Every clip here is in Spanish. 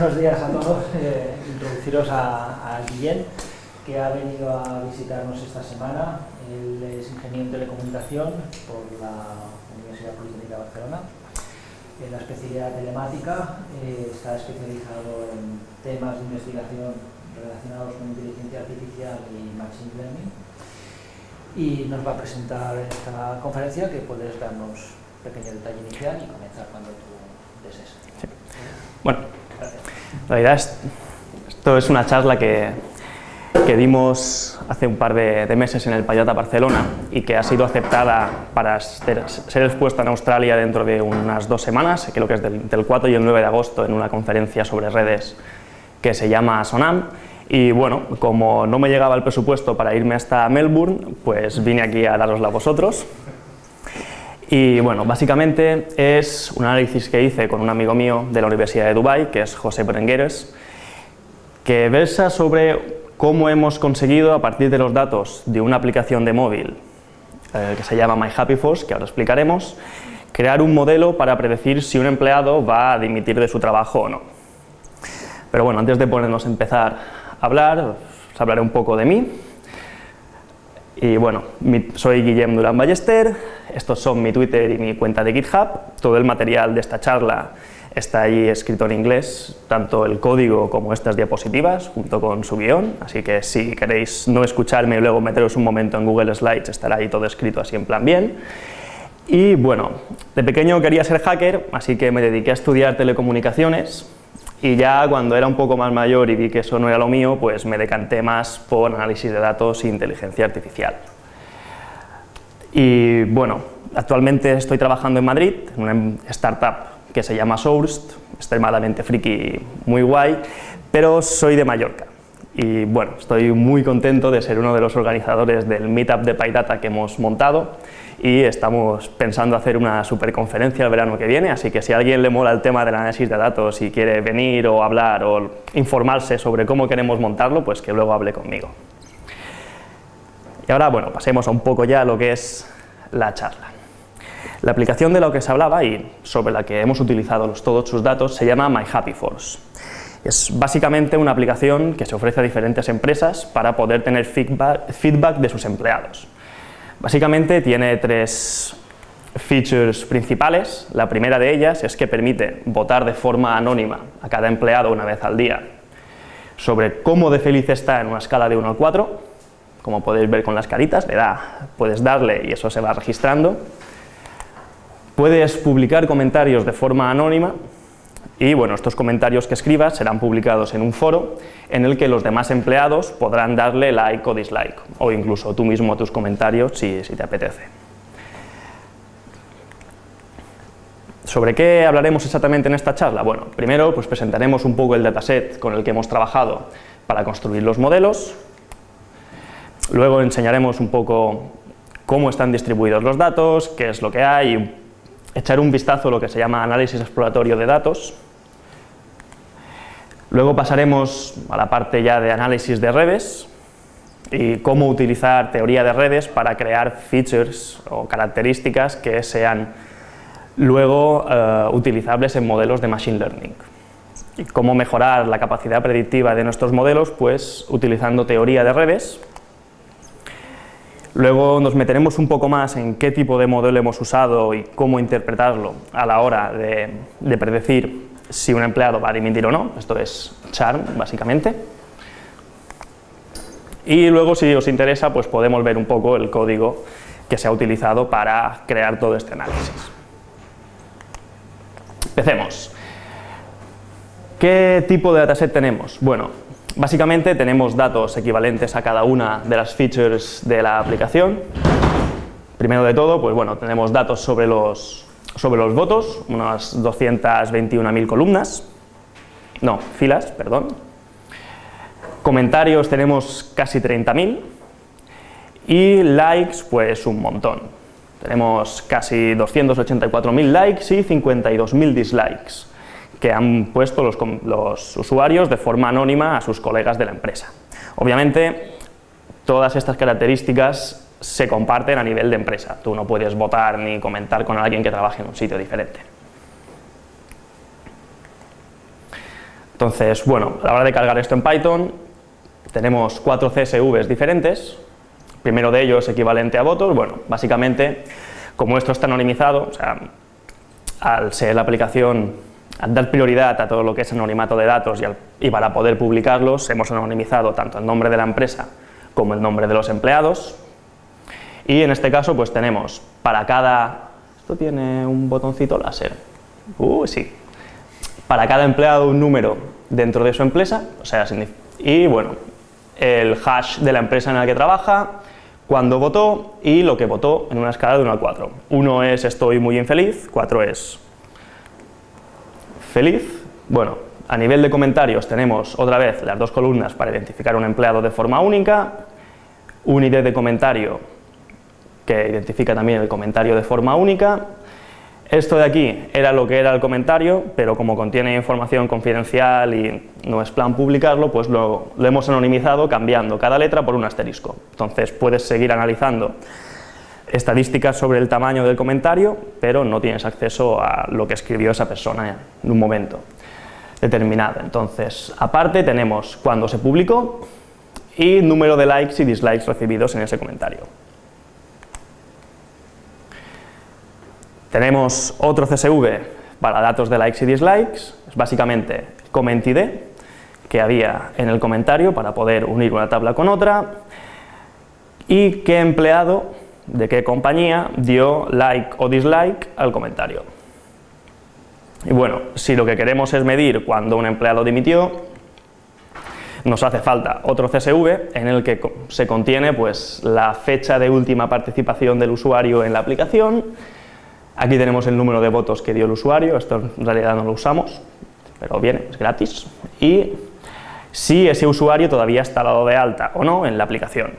buenos días a todos. Eh, introduciros a, a, que ha venido a visitarnos esta semana. Él es ingeniero en telecomunicación por la Universidad Politécnica de Barcelona. En la especialidad telemática eh, está especializado en temas de investigación relacionados con inteligencia artificial y machine learning. Y nos va a presentar esta conferencia que puedes darnos un pequeño detalle inicial y comenzar cuando tú desees. Bueno, la verdad es, esto es una charla que, que dimos hace un par de, de, meses en el Payata Barcelona y que ha sido aceptada para ser, ser, expuesta en Australia dentro de unas dos semanas, creo que es del, del 4 y el 9 de agosto, en una conferencia sobre redes que se llama SONAM. Y bueno, como no me llegaba el presupuesto para irme hasta Melbourne, pues vine aquí a darosla a vosotros. Y bueno, básicamente es un análisis que hice con un amigo mío de la Universidad de Dubai, que es José Berengueres, que versa sobre cómo hemos conseguido, a partir de los datos de una aplicación de móvil eh, que se llama My Happy Force, que ahora explicaremos, crear un modelo para predecir si un empleado va a dimitir de su trabajo o no. Pero bueno, antes de ponernos a empezar a hablar, os hablaré un poco de mí. Y bueno, soy Guillem Durán Ballester, estos son mi Twitter y mi cuenta de GitHub, todo el material de esta charla está ahí escrito en inglés, tanto el código como estas diapositivas, junto con su guion, así que si queréis no escucharme y luego meteros un momento en Google Slides, estará ahí todo escrito así en plan bien. Y bueno, de pequeño quería ser hacker, así que me dediqué a estudiar telecomunicaciones, y ya cuando era un poco más mayor y vi que eso no era lo mío, pues me decanté más por análisis de datos e inteligencia artificial. Y bueno, actualmente estoy trabajando en Madrid, en una startup que se llama Sourced, extremadamente friki, muy guay, pero soy de Mallorca. Y bueno, estoy muy contento de ser uno de los organizadores del meetup de PyData que hemos montado y estamos pensando hacer una superconferencia el verano que viene, así que si a alguien le mola el tema del análisis de datos y quiere venir o hablar o informarse sobre cómo queremos montarlo, pues que luego hable conmigo. Y ahora, bueno, pasemos a un poco ya a lo que es la charla. La aplicación de la que se hablaba y sobre la que hemos utilizado los, todos sus datos se llama My Happy Force. Es básicamente una aplicación que se ofrece a diferentes empresas para poder tener feedback, feedback de sus empleados. Básicamente tiene tres features principales. La primera de ellas es que permite votar de forma anónima a cada empleado una vez al día sobre cómo de feliz está en una escala de 1 al 4. Como podéis ver con las caritas, le puedes darle y eso se va registrando. Puedes publicar comentarios de forma anónima y bueno, estos comentarios que escribas serán publicados en un foro en el que los demás empleados podrán darle like o dislike, o incluso tú mismo tus comentarios si, si te apetece. ¿Sobre qué hablaremos exactamente en esta charla? Bueno, primero pues presentaremos un poco el dataset con el que hemos trabajado para construir los modelos, luego enseñaremos un poco cómo están distribuidos los datos, qué es lo que hay, echar un vistazo a lo que se llama análisis exploratorio de datos, Luego pasaremos a la parte ya de análisis de redes y cómo utilizar teoría de redes para crear features o características que sean luego eh, utilizables en modelos de Machine Learning. Y cómo mejorar la capacidad predictiva de nuestros modelos, pues utilizando teoría de redes. Luego nos meteremos un poco más en qué tipo de modelo hemos usado y cómo interpretarlo a la hora de, de predecir si un empleado va a dimitir o no, esto es charm básicamente. Y luego si os interesa pues podemos ver un poco el código que se ha utilizado para crear todo este análisis. Empecemos. ¿Qué tipo de dataset tenemos? Bueno, básicamente tenemos datos equivalentes a cada una de las features de la aplicación. Primero de todo, pues bueno, tenemos datos sobre los sobre los votos, unas 221.000 columnas, no, filas, perdón. Comentarios tenemos casi 30.000 y likes pues un montón. Tenemos casi 284.000 likes y 52.000 dislikes que han puesto los, los usuarios de forma anónima a sus colegas de la empresa. Obviamente, todas estas características se comparten a nivel de empresa. Tú no puedes votar ni comentar con alguien que trabaje en un sitio diferente. Entonces, bueno, a la hora de cargar esto en Python, tenemos cuatro CSVs diferentes, primero de ellos equivalente a votos, bueno, básicamente, como esto está anonimizado, o sea, al ser la aplicación, al dar prioridad a todo lo que es anonimato de datos y, y para poder publicarlos, hemos anonimizado tanto el nombre de la empresa como el nombre de los empleados, y en este caso pues tenemos para cada... ¿Esto tiene un botoncito láser? Uh, sí. Para cada empleado un número dentro de su empresa, o sea, y bueno, el hash de la empresa en la que trabaja, cuándo votó y lo que votó en una escala de 1 a 4. 1 es estoy muy infeliz, 4 es feliz. Bueno, a nivel de comentarios tenemos otra vez las dos columnas para identificar un empleado de forma única, un ID de comentario que identifica también el comentario de forma única. Esto de aquí era lo que era el comentario, pero como contiene información confidencial y no es plan publicarlo, pues lo, hemos anonimizado cambiando cada letra por un asterisco. Entonces puedes seguir analizando estadísticas sobre el tamaño del comentario, pero no tienes acceso a lo que escribió esa persona en un momento determinado. Entonces, aparte tenemos cuándo se publicó y número de likes y dislikes recibidos en ese comentario. Tenemos otro CSV para datos de likes y dislikes, es básicamente comment ID que había en el comentario para poder unir una tabla con otra y qué empleado de qué compañía dio like o dislike al comentario. Y bueno, si lo que queremos es medir cuando un empleado dimitió, nos hace falta otro CSV en el que se contiene pues, la fecha de última participación del usuario en la aplicación, Aquí tenemos el número de votos que dio el usuario, esto en realidad no lo usamos, pero viene, es gratis. Y si ese usuario todavía está dado de alta o no en la aplicación.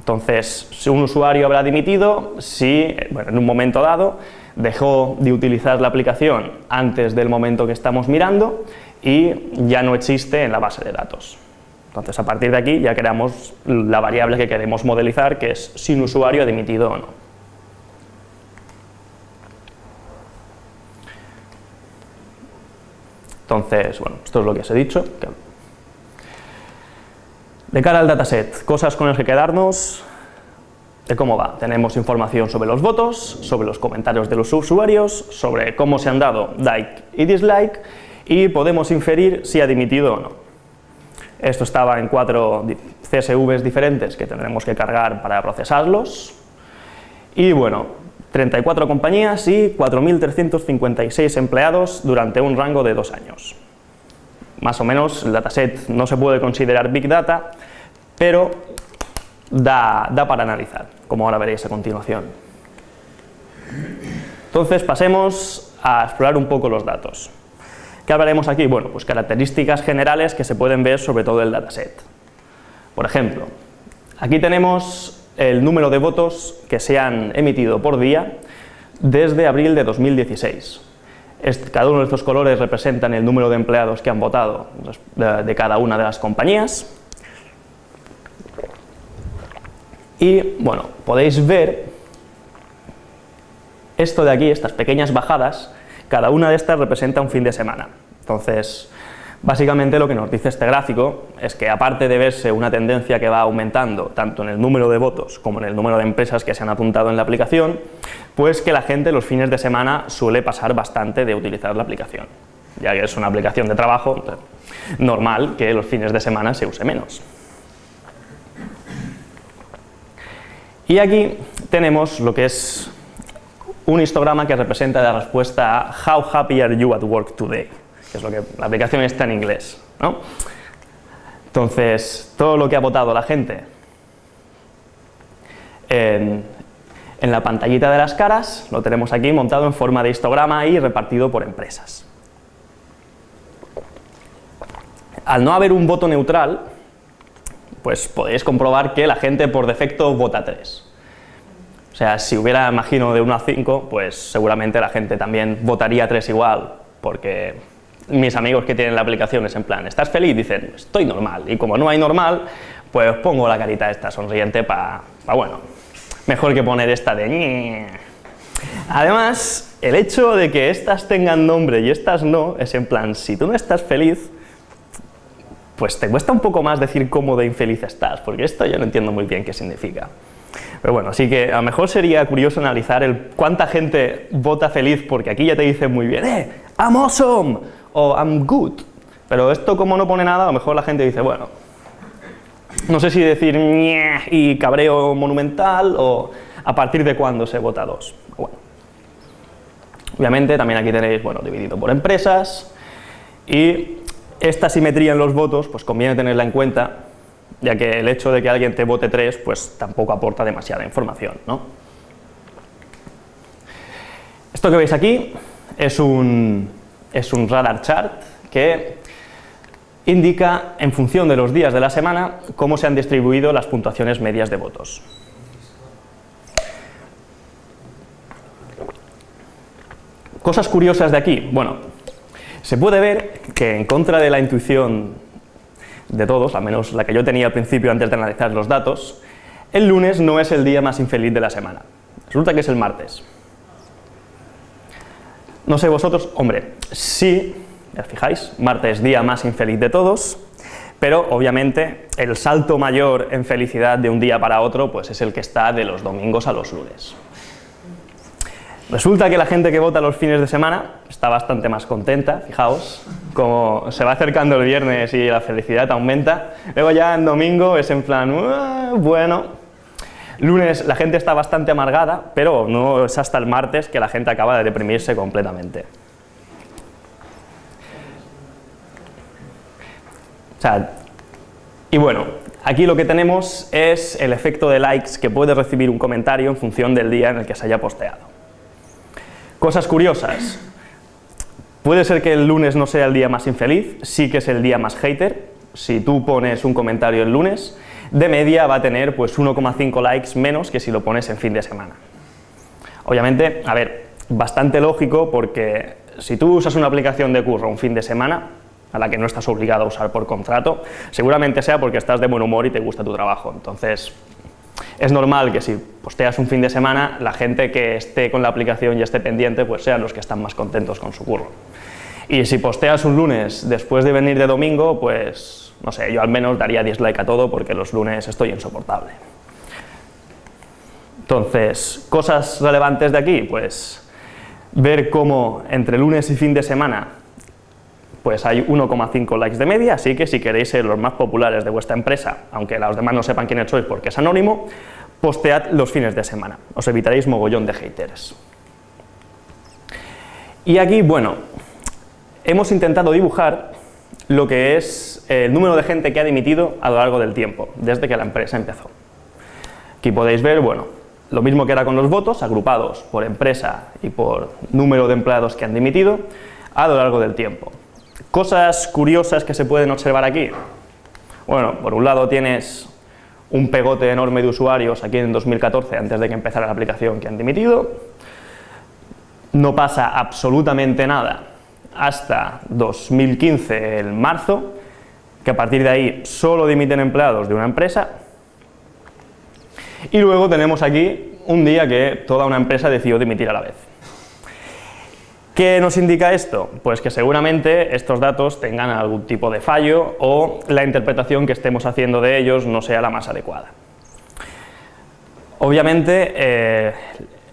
Entonces, si un usuario habrá dimitido, si bueno, en un momento dado dejó de utilizar la aplicación antes del momento que estamos mirando y ya no existe en la base de datos. Entonces, a partir de aquí ya creamos la variable que queremos modelizar, que es si un usuario dimitido o no. Entonces, bueno, esto es lo que os he dicho. De cara al dataset, cosas con las que quedarnos, de cómo va. Tenemos información sobre los votos, sobre los comentarios de los usuarios, sobre cómo se han dado like y dislike, y podemos inferir si ha dimitido o no. Esto estaba en cuatro CSVs diferentes que tendremos que cargar para procesarlos, y bueno, 34 compañías y 4.356 empleados durante un rango de dos años. Más o menos el dataset no se puede considerar Big Data, pero da, da para analizar, como ahora veréis a continuación. Entonces pasemos a explorar un poco los datos. ¿Qué hablaremos aquí? Bueno, pues características generales que se pueden ver sobre todo el dataset. Por ejemplo, aquí tenemos el número de votos que se han emitido por día desde abril de 2016. Cada uno de estos colores representan el número de empleados que han votado de cada una de las compañías. Y bueno, podéis ver esto de aquí, estas pequeñas bajadas, cada una de estas representa un fin de semana. Entonces, Básicamente lo que nos dice este gráfico es que aparte de verse una tendencia que va aumentando tanto en el número de votos como en el número de empresas que se han apuntado en la aplicación, pues que la gente los fines de semana suele pasar bastante de utilizar la aplicación. Ya que es una aplicación de trabajo, normal que los fines de semana se use menos. Y aquí tenemos lo que es un histograma que representa la respuesta a How happy are you at work today? Que es lo que la aplicación está en inglés. ¿no? Entonces, todo lo que ha votado la gente en, la pantallita de las caras lo tenemos aquí montado en forma de histograma y repartido por empresas. Al no haber un voto neutral, pues podéis comprobar que la gente por defecto vota 3. O sea, si hubiera, imagino, de 1 a 5, pues seguramente la gente también votaría 3 igual, porque mis amigos que tienen la aplicación es en plan, ¿estás feliz? Dicen, estoy normal, y como no hay normal, pues pongo la carita esta sonriente para, bueno, mejor que poner esta de Además, el hecho de que estas tengan nombre y estas no, es en plan, si tú no estás feliz, pues te cuesta un poco más decir cómo de infeliz estás, porque esto yo no entiendo muy bien qué significa. Pero bueno, así que a lo mejor sería curioso analizar el cuánta gente vota feliz, porque aquí ya te dicen muy bien, ¡eh! ¡I'm awesome! O I'm good. Pero esto como no pone nada, a lo mejor la gente dice, bueno, no sé si decir y cabreo monumental o a partir de cuándo se vota dos. Bueno. Obviamente también aquí tenéis, bueno, dividido por empresas y esta simetría en los votos, pues conviene tenerla en cuenta, ya que el hecho de que alguien te vote tres, pues tampoco aporta demasiada información, ¿no? Esto que veis aquí es un, es un radar chart que indica, en función de los días de la semana, cómo se han distribuido las puntuaciones medias de votos. Cosas curiosas de aquí, bueno, se puede ver que en contra de la intuición de todos, al menos la que yo tenía al principio antes de analizar los datos, el lunes no es el día más infeliz de la semana, resulta que es el martes. No sé vosotros, hombre, sí ya fijáis, martes día más infeliz de todos, pero obviamente el salto mayor en felicidad de un día para otro pues es el que está de los domingos a los lunes. Resulta que la gente que vota los fines de semana está bastante más contenta, fijaos, como se va acercando el viernes y la felicidad aumenta, luego ya en domingo es en plan, bueno, lunes la gente está bastante amargada, pero no es hasta el martes que la gente acaba de deprimirse completamente. y bueno, aquí lo que tenemos es el efecto de likes que puede recibir un comentario en función del día en el que se haya posteado. Cosas curiosas. Puede ser que el lunes no sea el día más infeliz, sí que es el día más hater. Si tú pones un comentario el lunes, de media va a tener pues 1,5 likes menos que si lo pones en fin de semana. Obviamente, a ver, bastante lógico porque si tú usas una aplicación de curro un fin de semana, a la que no estás obligado a usar por contrato, seguramente sea porque estás de buen humor y te gusta tu trabajo. Entonces, es normal que si posteas un fin de semana, la gente que esté con la aplicación y esté pendiente, pues sean los que están más contentos con su curro. Y si posteas un lunes después de venir de domingo, pues, no sé, yo al menos daría dislike a todo porque los lunes estoy insoportable. Entonces, cosas relevantes de aquí, pues ver cómo entre lunes y fin de semana pues hay 1,5 likes de media, así que si queréis ser los más populares de vuestra empresa, aunque los demás no sepan quiénes sois porque es anónimo, postead los fines de semana, os evitaréis mogollón de haters. Y aquí, bueno, hemos intentado dibujar lo que es el número de gente que ha dimitido a lo largo del tiempo, desde que la empresa empezó. Aquí podéis ver, bueno, lo mismo que era con los votos, agrupados por empresa y por número de empleados que han dimitido a lo largo del tiempo. Cosas curiosas que se pueden observar aquí. Bueno, por un lado tienes un pegote enorme de usuarios aquí en 2014, antes de que empezara la aplicación, que han dimitido. No pasa absolutamente nada hasta 2015, el marzo, que a partir de ahí solo dimiten empleados de una empresa. Y luego tenemos aquí un día que toda una empresa decidió dimitir a la vez. ¿Qué nos indica esto? Pues que seguramente estos datos tengan algún tipo de fallo o la interpretación que estemos haciendo de ellos no sea la más adecuada. Obviamente, eh,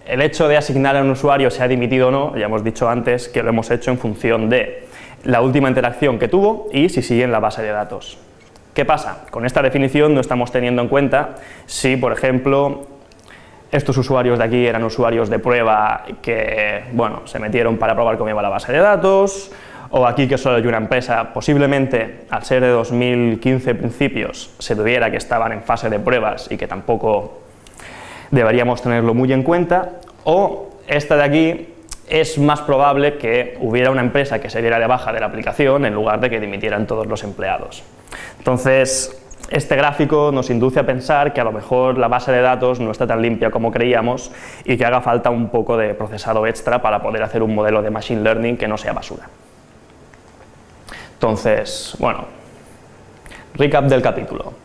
el hecho de asignar a un usuario si ha dimitido o no, ya hemos dicho antes que lo hemos hecho en función de la última interacción que tuvo y si sigue en la base de datos. ¿Qué pasa? Con esta definición no estamos teniendo en cuenta si, por ejemplo, estos usuarios de aquí eran usuarios de prueba que, bueno, se metieron para probar cómo iba la base de datos, o aquí que solo hay una empresa, posiblemente al ser de 2015 principios se tuviera que estaban en fase de pruebas y que tampoco deberíamos tenerlo muy en cuenta, o esta de aquí es más probable que hubiera una empresa que se diera de baja de la aplicación en lugar de que dimitieran todos los empleados. Entonces, este gráfico nos induce a pensar que a lo mejor la base de datos no está tan limpia como creíamos y que haga falta un poco de procesado extra para poder hacer un modelo de Machine Learning que no sea basura. Entonces, bueno, recap del capítulo.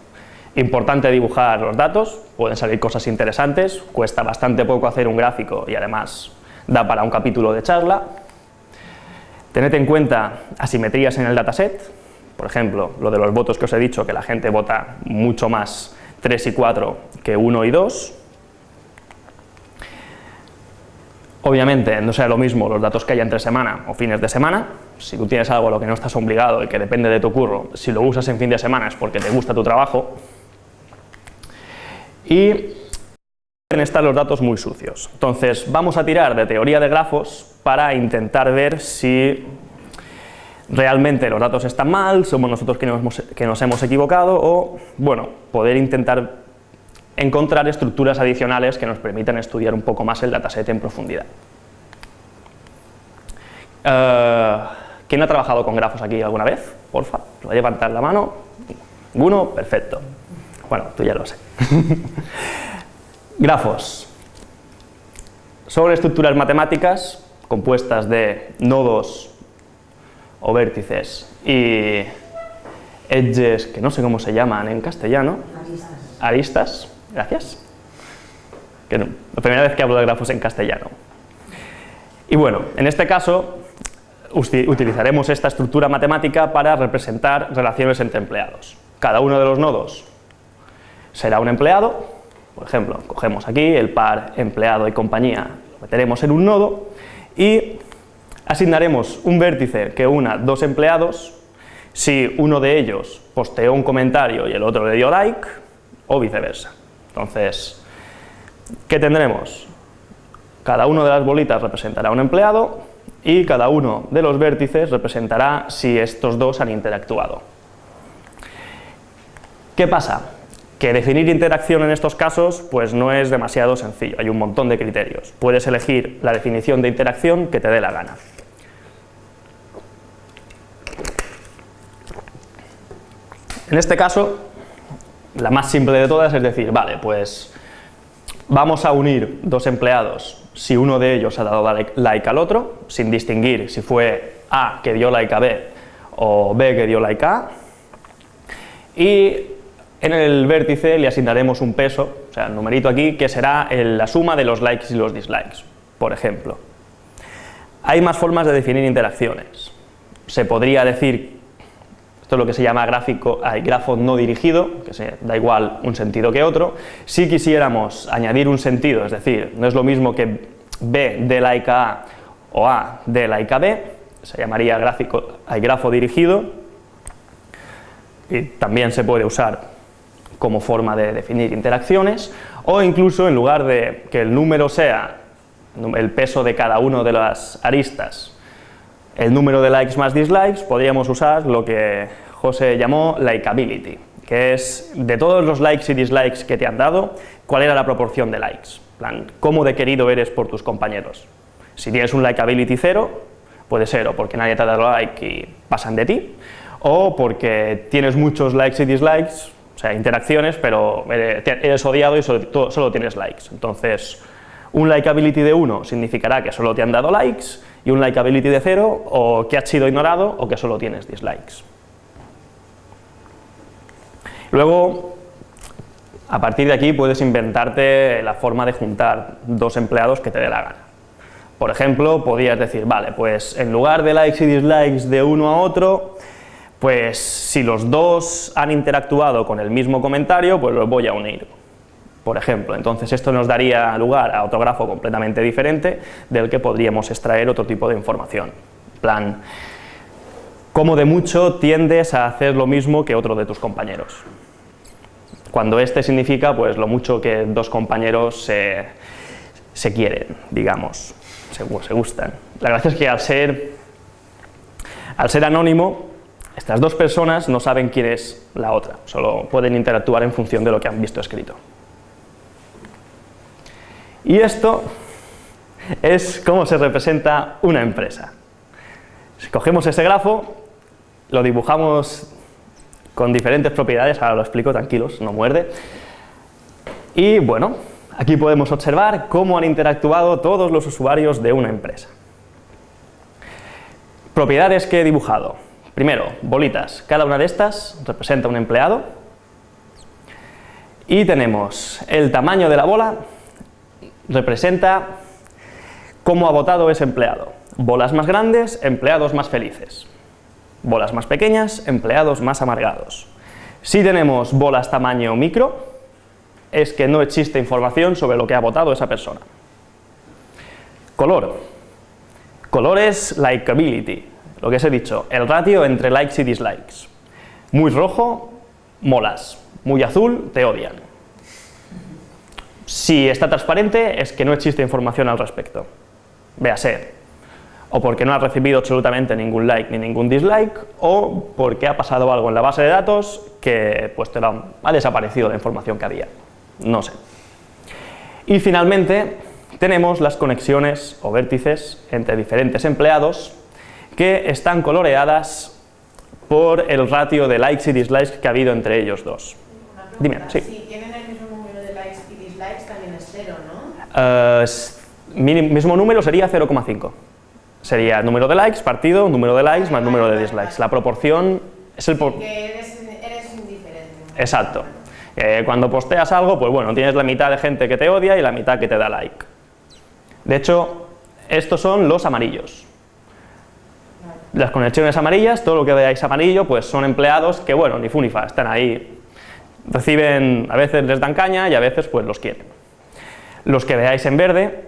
Importante dibujar los datos, pueden salir cosas interesantes, cuesta bastante poco hacer un gráfico y además da para un capítulo de charla. Tened en cuenta asimetrías en el dataset, Por ejemplo, lo de los votos que os he dicho, que la gente vota mucho más 3 y 4 que 1 y 2. Obviamente no sea lo mismo los datos que haya entre semana o fines de semana, si tú tienes algo a lo que no estás obligado y que depende de tu curro, si lo usas en fin de semana es porque te gusta tu trabajo. Y pueden estar los datos muy sucios. Entonces vamos a tirar de teoría de grafos para intentar ver si realmente los datos están mal, somos nosotros que nos, hemos, equivocado o, bueno, poder intentar encontrar estructuras adicionales que nos permitan estudiar un poco más el dataset en profundidad. Uh, ¿Quién ha trabajado con grafos aquí alguna vez? Porfa, ¿lo va a levantar la mano? ¿Ninguno? Perfecto. Bueno, tú ya lo sé. grafos. Son estructuras matemáticas compuestas de nodos o vértices y edges, que no sé cómo se llaman en castellano. Aristas. Aristas Gracias. Que no, la primera vez que hablo de grafos en castellano. Y bueno, en este caso utilizaremos esta estructura matemática para representar relaciones entre empleados. Cada uno de los nodos será un empleado, por ejemplo, cogemos aquí el par empleado y compañía, lo meteremos en un nodo y asignaremos un vértice que una dos empleados si uno de ellos posteó un comentario y el otro le dio like, o viceversa. Entonces, ¿qué tendremos? Cada una de las bolitas representará un empleado y cada uno de los vértices representará si estos dos han interactuado. ¿Qué pasa? Que definir interacción en estos casos pues no es demasiado sencillo, hay un montón de criterios. Puedes elegir la definición de interacción que te dé la gana. En este caso, la más simple de todas es decir, vale, pues vamos a unir dos empleados si uno de ellos ha dado like al otro, sin distinguir si fue A que dio like a B o B que dio like a y en el vértice le asignaremos un peso, o sea, el numerito aquí, que será la suma de los likes y los dislikes, por ejemplo. Hay más formas de definir interacciones. Se podría decir esto es lo que se llama gráfico, hay grafo no dirigido, que se, da igual un sentido que otro. Si quisiéramos añadir un sentido, es decir, no es lo mismo que B de like a o A de like B, se llamaría gráfico, hay grafo dirigido, y también se puede usar como forma de definir interacciones, o incluso en lugar de que el número sea el peso de cada uno de las aristas el número de likes más dislikes, podríamos usar lo que José llamó likeability, que es de todos los likes y dislikes que te han dado, cuál era la proporción de likes, plan, cómo de querido eres por tus compañeros. Si tienes un likeability cero, puede ser o porque nadie te ha dado like y pasan de ti, o porque tienes muchos likes y dislikes, o sea, interacciones, pero eres odiado y solo, tienes likes. Entonces, un likeability de 1 significará que solo te han dado likes, y un likeability de 0, o que has sido ignorado, o que solo tienes dislikes. Luego, a partir de aquí puedes inventarte la forma de juntar dos empleados que te dé la gana. Por ejemplo, podrías decir, vale, pues en lugar de likes y dislikes de uno a otro, pues si los dos han interactuado con el mismo comentario, pues los voy a unir por ejemplo. Entonces esto nos daría lugar a otro grafo completamente diferente del que podríamos extraer otro tipo de información. plan, como de mucho tiendes a hacer lo mismo que otro de tus compañeros. Cuando este significa pues lo mucho que dos compañeros se, quieren, digamos, se, se gustan. La gracia es que al ser, al ser anónimo, estas dos personas no saben quién es la otra, solo pueden interactuar en función de lo que han visto escrito. Y esto es cómo se representa una empresa. Si cogemos ese grafo, lo dibujamos con diferentes propiedades, ahora lo explico, tranquilos, no muerde. Y bueno, aquí podemos observar cómo han interactuado todos los usuarios de una empresa. Propiedades que he dibujado. Primero, bolitas. Cada una de estas representa un empleado. Y tenemos el tamaño de la bola representa cómo ha votado ese empleado. Bolas más grandes, empleados más felices. bolas más pequeñas, empleados más amargados. Si tenemos bolas tamaño micro, es que no existe información sobre lo que ha votado esa persona. Color. Color es likability, lo que os he dicho, el ratio entre likes y dislikes. Muy rojo, molas, muy azul, te odian. Si está transparente, es que no existe información al respecto. Véase, o porque no ha recibido absolutamente ningún like ni ningún dislike, o porque ha pasado algo en la base de datos que pues te ha desaparecido la información que había. No sé. Y finalmente tenemos las conexiones o vértices entre diferentes empleados que están coloreadas por el ratio de likes y dislikes que ha habido entre ellos dos. Dime, sí. Si tienen el mismo número de likes y dislikes también es cero, ¿no? Uh, mismo número sería 0,5. Sería número de likes partido, número de likes más número de dislikes. La proporción es el... Por... Que eres, eres indiferente. Exacto. cuando posteas algo, pues bueno, tienes la mitad de gente que te odia y la mitad que te da like. De hecho, estos son los amarillos. Las conexiones amarillas, todo lo que veáis amarillo, pues son empleados que, bueno, ni fu ni fa, están ahí, reciben, a veces les dan caña y a veces pues los quieren. Los que veáis en verde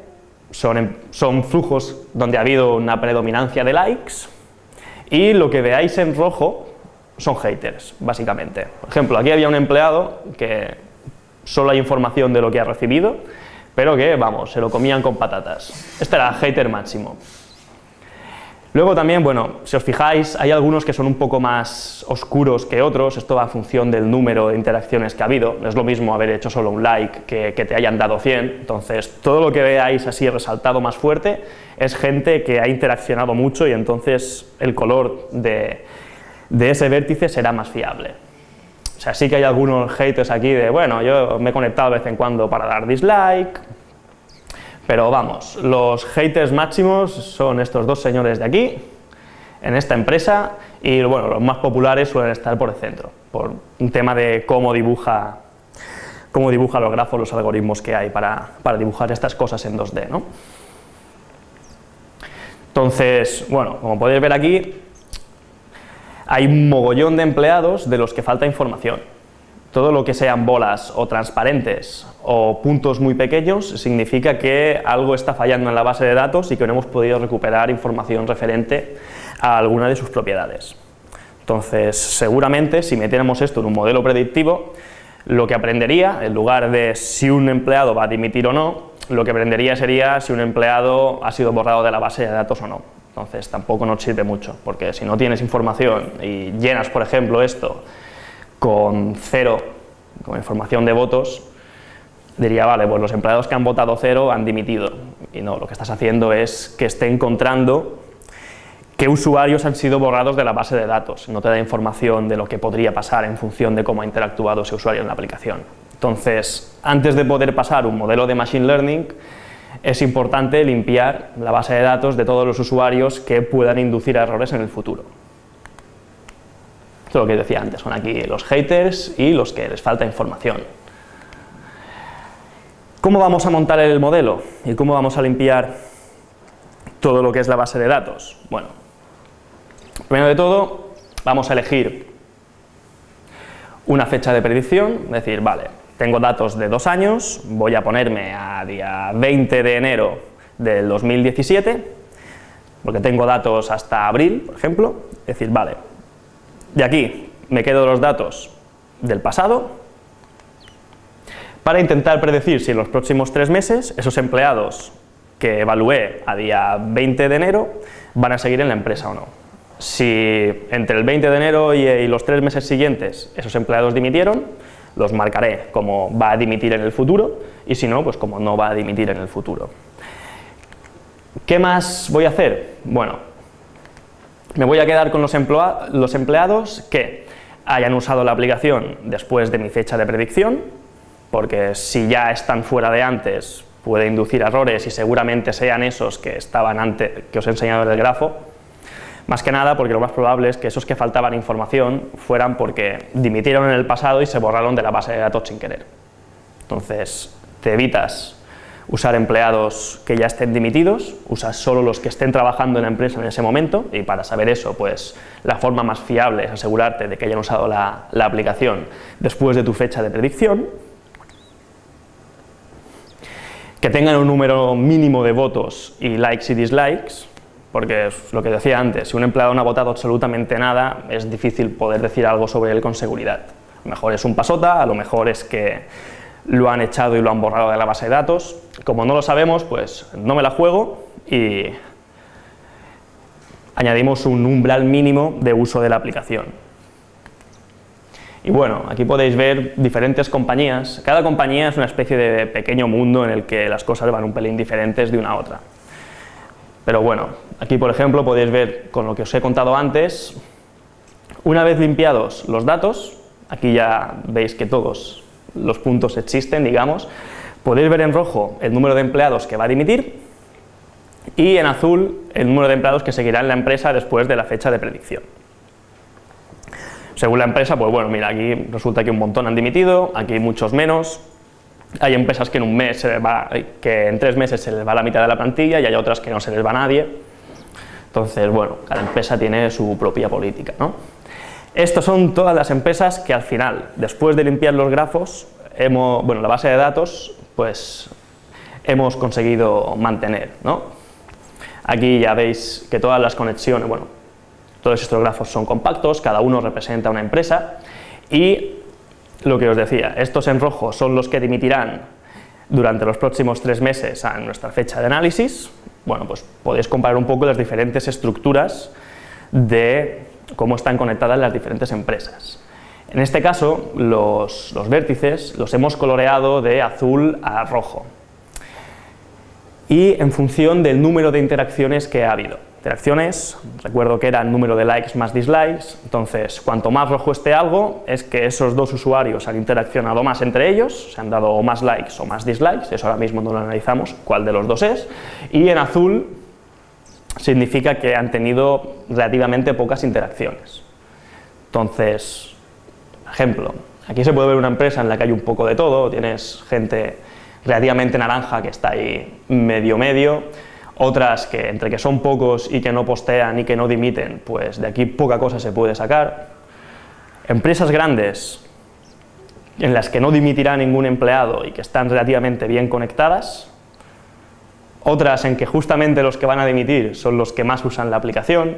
son, son flujos donde ha habido una predominancia de likes y lo que veáis en rojo son haters, básicamente. Por ejemplo, aquí había un empleado que solo hay información de lo que ha recibido, pero que, vamos, se lo comían con patatas. Este era hater máximo. Luego también, bueno, si os fijáis, hay algunos que son un poco más oscuros que otros, esto va a función del número de interacciones que ha habido, es lo mismo haber hecho solo un like que, que te hayan dado 100, entonces todo lo que veáis así resaltado más fuerte es gente que ha interaccionado mucho y entonces el color de, de ese vértice será más fiable. O sea, sí que hay algunos haters aquí de, bueno, yo me he conectado de vez en cuando para dar dislike, pero vamos, los haters máximos son estos dos señores de aquí, en esta empresa, y bueno, los más populares suelen estar por el centro, por un tema de cómo dibuja, cómo dibuja los grafos, los algoritmos que hay para, dibujar estas cosas en 2D, ¿no? Entonces, bueno, como podéis ver aquí, hay un mogollón de empleados de los que falta información todo lo que sean bolas o transparentes o puntos muy pequeños significa que algo está fallando en la base de datos y que no hemos podido recuperar información referente a alguna de sus propiedades. Entonces, seguramente, si metiéramos esto en un modelo predictivo, lo que aprendería, en lugar de si un empleado va a dimitir o no, lo que aprendería sería si un empleado ha sido borrado de la base de datos o no. Entonces, tampoco nos sirve mucho, porque si no tienes información y llenas, por ejemplo, esto con cero, con información de votos, diría, vale, pues los empleados que han votado cero han dimitido. Y no, lo que estás haciendo es que esté encontrando qué usuarios han sido borrados de la base de datos. No te da información de lo que podría pasar en función de cómo ha interactuado ese usuario en la aplicación. Entonces, antes de poder pasar un modelo de Machine Learning, es importante limpiar la base de datos de todos los usuarios que puedan inducir errores en el futuro. Esto es lo que decía antes, son aquí los haters y los que les falta información. ¿Cómo vamos a montar el modelo? ¿Y cómo vamos a limpiar todo lo que es la base de datos? Bueno, primero de todo, vamos a elegir una fecha de predicción, es decir, vale, tengo datos de dos años, voy a ponerme a día 20 de enero del 2017, porque tengo datos hasta abril, por ejemplo, decir, vale, de aquí me quedo los datos del pasado para intentar predecir si en los próximos tres meses esos empleados que evalué a día 20 de enero van a seguir en la empresa o no. Si entre el 20 de enero y, los tres meses siguientes esos empleados dimitieron, los marcaré como va a dimitir en el futuro y si no, pues como no va a dimitir en el futuro. ¿Qué más voy a hacer? Bueno, me voy a quedar con los, empleados que hayan usado la aplicación después de mi fecha de predicción, porque si ya están fuera de antes puede inducir errores y seguramente sean esos que estaban antes, que os he enseñado en el grafo, más que nada porque lo más probable es que esos que faltaban información fueran porque dimitieron en el pasado y se borraron de la base de datos sin querer. Entonces, te evitas usar empleados que ya estén dimitidos, usas solo los que estén trabajando en la empresa en ese momento, y para saber eso, pues la forma más fiable es asegurarte de que hayan usado la, la aplicación después de tu fecha de predicción, que tengan un número mínimo de votos y likes y dislikes, porque es lo que decía antes, si un empleado no ha votado absolutamente nada, es difícil poder decir algo sobre él con seguridad. A lo mejor es un pasota, a lo mejor es que lo han echado y lo han borrado de la base de datos. Como no lo sabemos, pues no me la juego y añadimos un umbral mínimo de uso de la aplicación. Y bueno, aquí podéis ver diferentes compañías. Cada compañía es una especie de pequeño mundo en el que las cosas van un pelín diferentes de una a otra. Pero bueno, aquí por ejemplo podéis ver con lo que os he contado antes, una vez limpiados los datos, aquí ya veis que todos los puntos existen, digamos, podéis ver en rojo el número de empleados que va a dimitir y en azul el número de empleados que seguirá en la empresa después de la fecha de predicción. Según la empresa, pues bueno, mira, aquí resulta que un montón han dimitido, aquí muchos menos, hay empresas que en un mes se va, que en tres meses se les va la mitad de la plantilla y hay otras que no se les va a nadie. Entonces, bueno, cada empresa tiene su propia política, ¿no? Estas son todas las empresas que al final, después de limpiar los grafos, hemos, bueno, la base de datos, pues hemos conseguido mantener, ¿no? Aquí ya veis que todas las conexiones, bueno, todos estos grafos son compactos, cada uno representa una empresa y lo que os decía, estos en rojo son los que dimitirán durante los próximos tres meses a nuestra fecha de análisis, bueno, pues podéis comparar un poco las diferentes estructuras de cómo están conectadas las diferentes empresas. En este caso, los, vértices los hemos coloreado de azul a rojo y en función del número de interacciones que ha habido interacciones, recuerdo que era el número de likes más dislikes, entonces cuanto más rojo esté algo, es que esos dos usuarios han interaccionado más entre ellos, se han dado más likes o más dislikes, eso ahora mismo no lo analizamos, cuál de los dos es, y en azul significa que han tenido relativamente pocas interacciones. Entonces, ejemplo, aquí se puede ver una empresa en la que hay un poco de todo, tienes gente relativamente naranja que está ahí medio medio, otras que entre que son pocos y que no postean y que no dimiten, pues de aquí poca cosa se puede sacar. Empresas grandes en las que no dimitirá ningún empleado y que están relativamente bien conectadas, otras en que justamente los que van a dimitir son los que más usan la aplicación,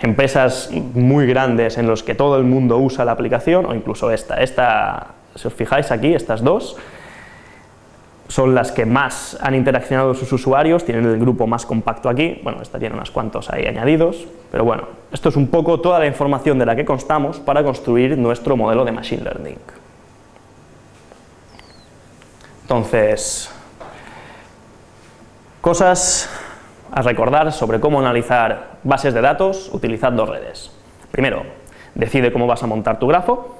empresas muy grandes en las que todo el mundo usa la aplicación, o incluso esta, esta, si os fijáis aquí, estas dos, son las que más han interaccionado sus usuarios, tienen el grupo más compacto aquí, bueno, esta tiene unos cuantos ahí añadidos, pero bueno, esto es un poco toda la información de la que constamos para construir nuestro modelo de Machine Learning. Entonces, cosas a recordar sobre cómo analizar bases de datos utilizando redes. Primero, decide cómo vas a montar tu grafo,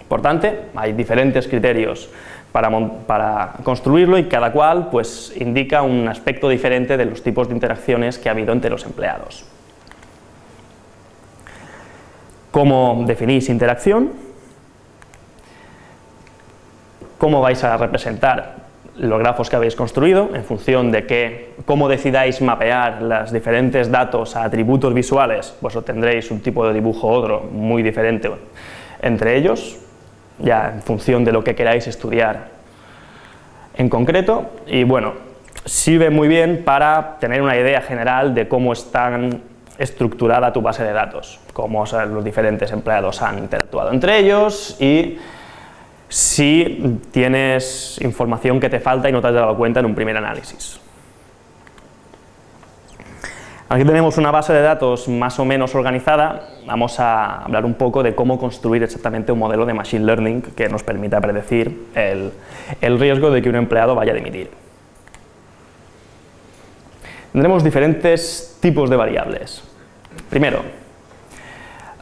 importante, hay diferentes criterios para, construirlo y cada cual pues, indica un aspecto diferente de los tipos de interacciones que ha habido entre los empleados. ¿Cómo definís interacción? ¿Cómo vais a representar los grafos que habéis construido en función de que, cómo decidáis mapear los diferentes datos a atributos visuales, pues obtendréis un tipo de dibujo u otro muy diferente entre ellos, ya en función de lo que queráis estudiar en concreto, y bueno, sirve muy bien para tener una idea general de cómo está estructurada tu base de datos, cómo los diferentes empleados han interactuado entre ellos y si tienes información que te falta y no te has dado cuenta en un primer análisis. Aquí tenemos una base de datos más o menos organizada, vamos a hablar un poco de cómo construir exactamente un modelo de Machine Learning que nos permita predecir el, riesgo de que un empleado vaya a dimitir. Tendremos diferentes tipos de variables. Primero,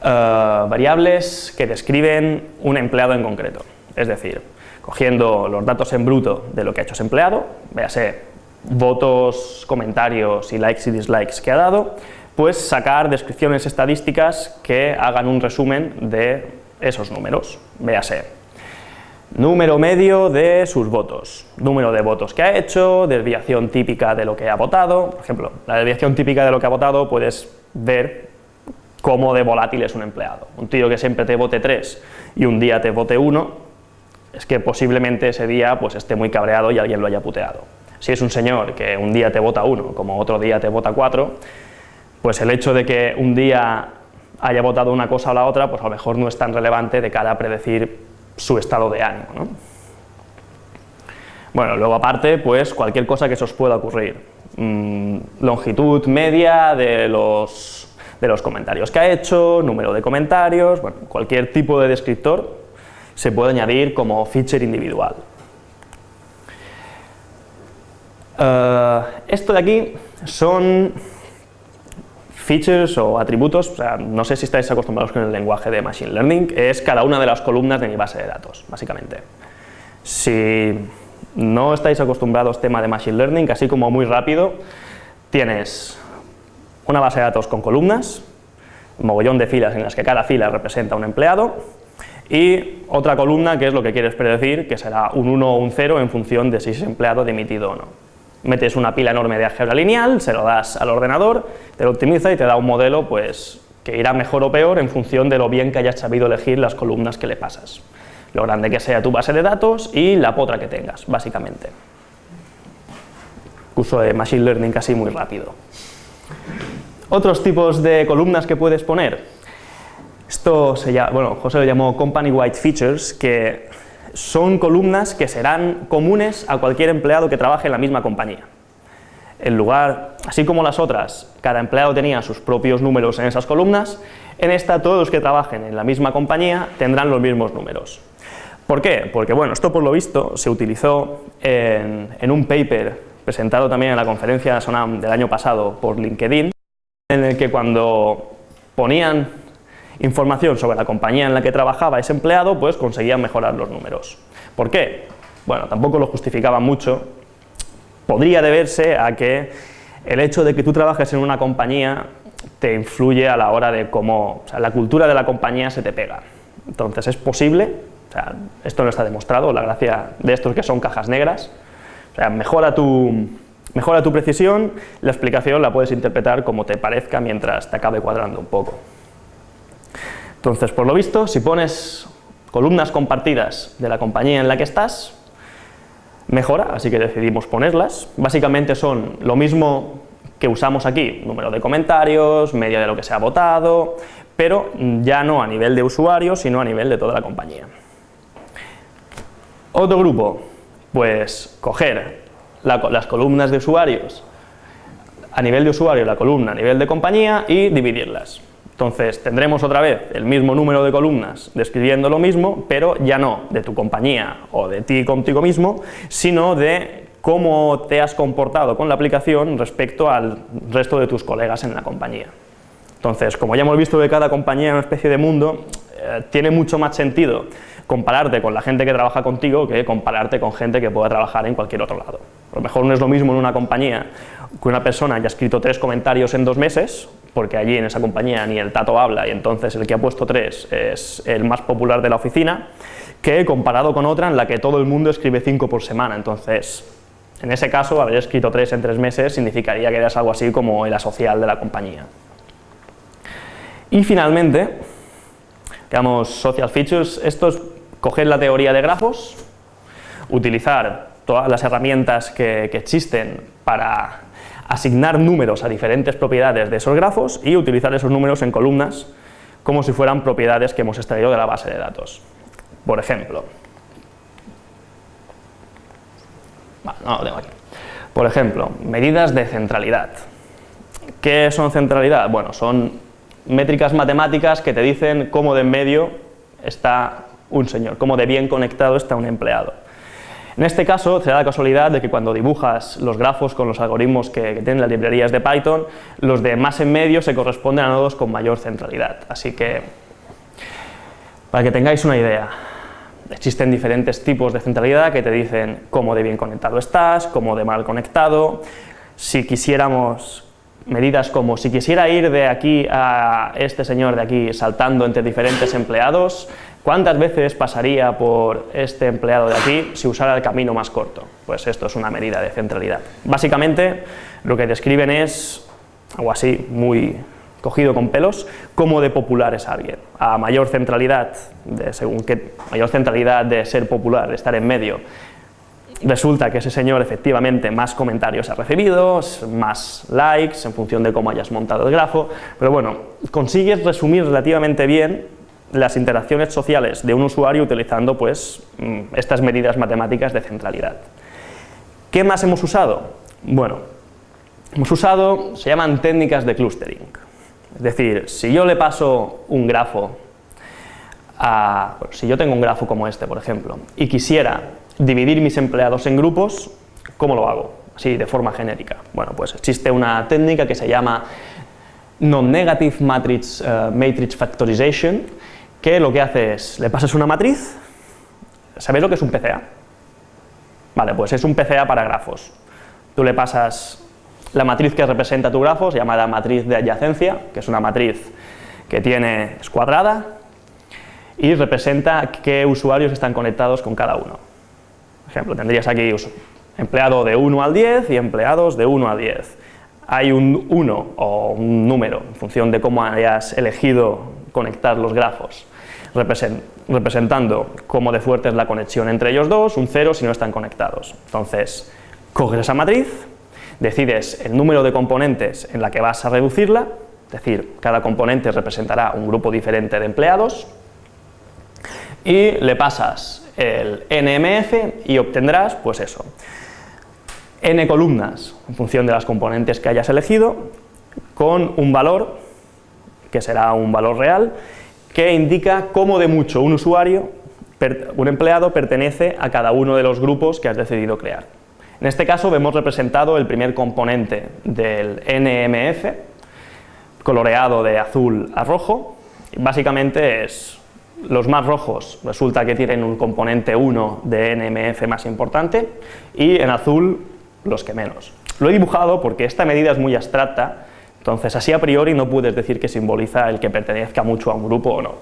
eh, variables que describen un empleado en concreto, es decir, cogiendo los datos en bruto de lo que ha hecho ese empleado, véase votos, comentarios y likes y dislikes que ha dado, pues sacar descripciones estadísticas que hagan un resumen de esos números, véase número medio de sus votos, número de votos que ha hecho, desviación típica de lo que ha votado, por ejemplo, la desviación típica de lo que ha votado puedes ver cómo de volátil es un empleado. Un tío que siempre te vote 3 y un día te vote 1, es que posiblemente ese día pues, esté muy cabreado y alguien lo haya puteado. Si es un señor que un día te vota 1, como otro día te vota 4, pues el hecho de que un día haya votado una cosa o la otra, pues a lo mejor no es tan relevante de cara a predecir su estado de ánimo. ¿no? Bueno, luego aparte, pues cualquier cosa que se os pueda ocurrir. Mm, longitud media de los, de los comentarios que ha hecho, número de comentarios, bueno, cualquier tipo de descriptor se puede añadir como feature individual. Eh, esto de aquí son Features o atributos, no sé si estáis acostumbrados con el lenguaje de Machine Learning, es cada una de las columnas de mi base de datos, básicamente. Si no estáis acostumbrados tema de Machine Learning, así como muy rápido, tienes una base de datos con columnas, mogollón de filas en las que cada fila representa un empleado, y otra columna que es lo que quieres predecir, que será un 1 o un 0 en función de si ese empleado emitido o no metes una pila enorme de álgebra lineal, se lo das al ordenador, te lo optimiza y te da un modelo pues, que irá mejor o peor en función de lo bien que hayas sabido elegir las columnas que le pasas. Lo grande que sea tu base de datos y la potra que tengas, básicamente. Curso de Machine Learning casi muy rápido. Otros tipos de columnas que puedes poner. Esto se llama, bueno, José lo llamó Company Wide Features, que son columnas que serán comunes a cualquier empleado que trabaje en la misma compañía. En lugar, así como las otras, cada empleado tenía sus propios números en esas columnas, en esta todos los que trabajen en la misma compañía tendrán los mismos números. ¿Por qué? Porque bueno, esto por lo visto se utilizó en, en un paper presentado también en la conferencia SONAM del año pasado por LinkedIn, en el que cuando ponían información sobre la compañía en la que trabajaba ese empleado, pues conseguían mejorar los números. ¿Por qué? Bueno, tampoco lo justificaba mucho. Podría deberse a que el hecho de que tú trabajes en una compañía te influye a la hora de cómo, o sea, la cultura de la compañía se te pega. Entonces es posible, o sea, esto no está demostrado, la gracia de estos que son cajas negras, o sea, mejora tu, mejora tu precisión, la explicación la puedes interpretar como te parezca mientras te acabe cuadrando un poco. Entonces, por lo visto, si pones columnas compartidas de la compañía en la que estás, mejora, así que decidimos ponerlas. Básicamente son lo mismo que usamos aquí, número de comentarios, media de lo que se ha votado, pero ya no a nivel de usuario, sino a nivel de toda la compañía. Otro grupo, pues coger las columnas de usuarios a nivel de usuario, la columna a nivel de compañía y dividirlas. Entonces tendremos otra vez el mismo número de columnas describiendo lo mismo, pero ya no de tu compañía o de ti contigo mismo, sino de cómo te has comportado con la aplicación respecto al resto de tus colegas en la compañía. Entonces, como ya hemos visto que cada compañía una especie de mundo, eh, tiene mucho más sentido compararte con la gente que trabaja contigo que compararte con gente que pueda trabajar en cualquier otro lado. A lo mejor no es lo mismo en una compañía que una persona haya escrito tres comentarios en dos meses, porque allí en esa compañía ni el tato habla y entonces el que ha puesto tres es el más popular de la oficina, que comparado con otra en la que todo el mundo escribe cinco por semana, entonces en ese caso haber escrito tres en tres meses significaría que eras algo así como el asocial de la compañía. Y finalmente, digamos, social features, esto es coger la teoría de grafos, utilizar todas las herramientas que, que existen para asignar números a diferentes propiedades de esos grafos y utilizar esos números en columnas como si fueran propiedades que hemos extraído de la base de datos. Por ejemplo. Por ejemplo, medidas de centralidad. ¿Qué son centralidad? Bueno, son métricas matemáticas que te dicen cómo de en medio está un señor, cómo de bien conectado está un empleado. En este caso, se da la casualidad de que cuando dibujas los grafos con los algoritmos que, tienen las librerías de Python, los de más en medio se corresponden a nodos con mayor centralidad. Así que, para que tengáis una idea, existen diferentes tipos de centralidad que te dicen cómo de bien conectado estás, cómo de mal conectado, si quisiéramos medidas como si quisiera ir de aquí a este señor de aquí saltando entre diferentes empleados, ¿Cuántas veces pasaría por este empleado de aquí si usara el camino más corto? Pues esto es una medida de centralidad. Básicamente lo que describen es algo así, muy cogido con pelos, cómo de popular es alguien. A mayor centralidad, de, según qué, mayor centralidad de ser popular, de estar en medio, resulta que ese señor efectivamente más comentarios ha recibido, más likes en función de cómo hayas montado el grafo, pero bueno, consigues resumir relativamente bien las interacciones sociales de un usuario utilizando pues mm, estas medidas matemáticas de centralidad. ¿Qué más hemos usado? Bueno, hemos usado, se llaman técnicas de clustering. Es decir, si yo le paso un grafo a, si yo tengo un grafo como este, por ejemplo, y quisiera dividir mis empleados en grupos, ¿cómo lo hago? Así, de forma genérica. Bueno, pues existe una técnica que se llama Non-Negative Matrix, eh, Matrix Factorization, que lo que hace es, le pasas una matriz, ¿sabéis lo que es un PCA? Vale, pues es un PCA para grafos. Tú le pasas la matriz que representa tu grafo, se llama la matriz de adyacencia, que es una matriz que tiene, es cuadrada, y representa qué usuarios están conectados con cada uno. Por ejemplo, tendrías aquí empleado de 1 al 10 y empleados de 1 a 10. Hay un 1 o un número, en función de cómo hayas elegido conectar los grafos representando cómo de fuerte es la conexión entre ellos dos, un cero si no están conectados. Entonces, coges esa matriz, decides el número de componentes en la que vas a reducirla, es decir, cada componente representará un grupo diferente de empleados, y le pasas el NMF y obtendrás, pues eso, n columnas en función de las componentes que hayas elegido, con un valor, que será un valor real, que indica cómo de mucho un usuario, un empleado, pertenece a cada uno de los grupos que has decidido crear. En este caso vemos representado el primer componente del NMF, coloreado de azul a rojo, básicamente es los más rojos resulta que tienen un componente 1 de NMF más importante y en azul los que menos. Lo he dibujado porque esta medida es muy abstracta entonces, así a priori no puedes decir que simboliza el que pertenezca mucho a un grupo o no.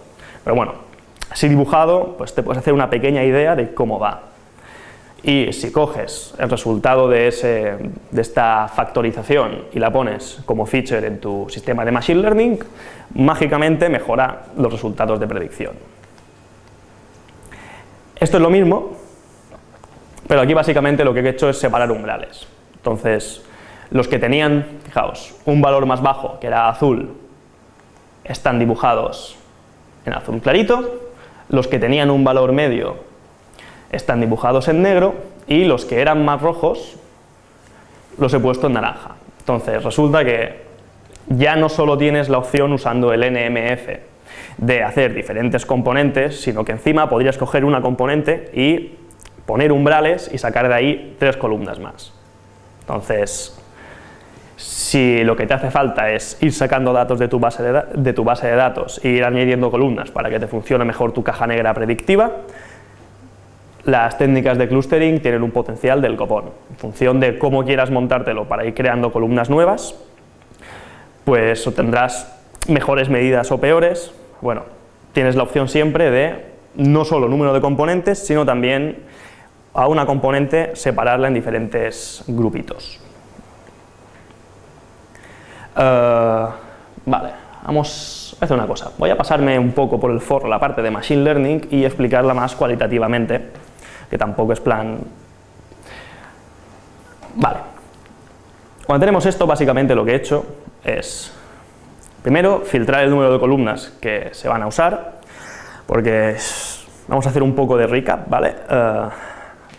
Pero bueno, así dibujado, pues te puedes hacer una pequeña idea de cómo va. Y si coges el resultado de, ese, de esta factorización y la pones como feature en tu sistema de Machine Learning, mágicamente mejora los resultados de predicción. Esto es lo mismo, pero aquí básicamente lo que he hecho es separar umbrales. Entonces, los que tenían, fijaos, un valor más bajo, que era azul, están dibujados en azul clarito, los que tenían un valor medio están dibujados en negro, y los que eran más rojos los he puesto en naranja. Entonces, resulta que ya no solo tienes la opción usando el NMF de hacer diferentes componentes, sino que encima podrías coger una componente y poner umbrales y sacar de ahí tres columnas más. Entonces, si lo que te hace falta es ir sacando datos de tu base de, datos e ir añadiendo columnas para que te funcione mejor tu caja negra predictiva, las técnicas de clustering tienen un potencial del copón. En función de cómo quieras montártelo para ir creando columnas nuevas, pues obtendrás mejores medidas o peores. Bueno, tienes la opción siempre de no solo número de componentes, sino también a una componente separarla en diferentes grupitos. Eh, vale, vamos a hacer una cosa. Voy a pasarme un poco por el foro la parte de Machine Learning y explicarla más cualitativamente, que tampoco es plan... Vale. Cuando tenemos esto, básicamente lo que he hecho es, primero, filtrar el número de columnas que se van a usar, porque vamos a hacer un poco de recap, ¿vale? Eh,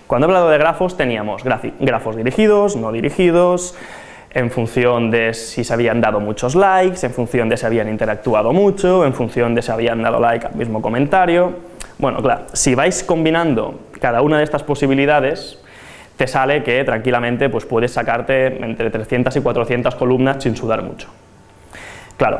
cuando he hablado de grafos teníamos grafos dirigidos, no dirigidos, en función de si se habían dado muchos likes, en función de si habían interactuado mucho, en función de si habían dado like al mismo comentario. Bueno, claro, si vais combinando cada una de estas posibilidades, te sale que tranquilamente pues puedes sacarte entre 300 y 400 columnas sin sudar mucho. Claro,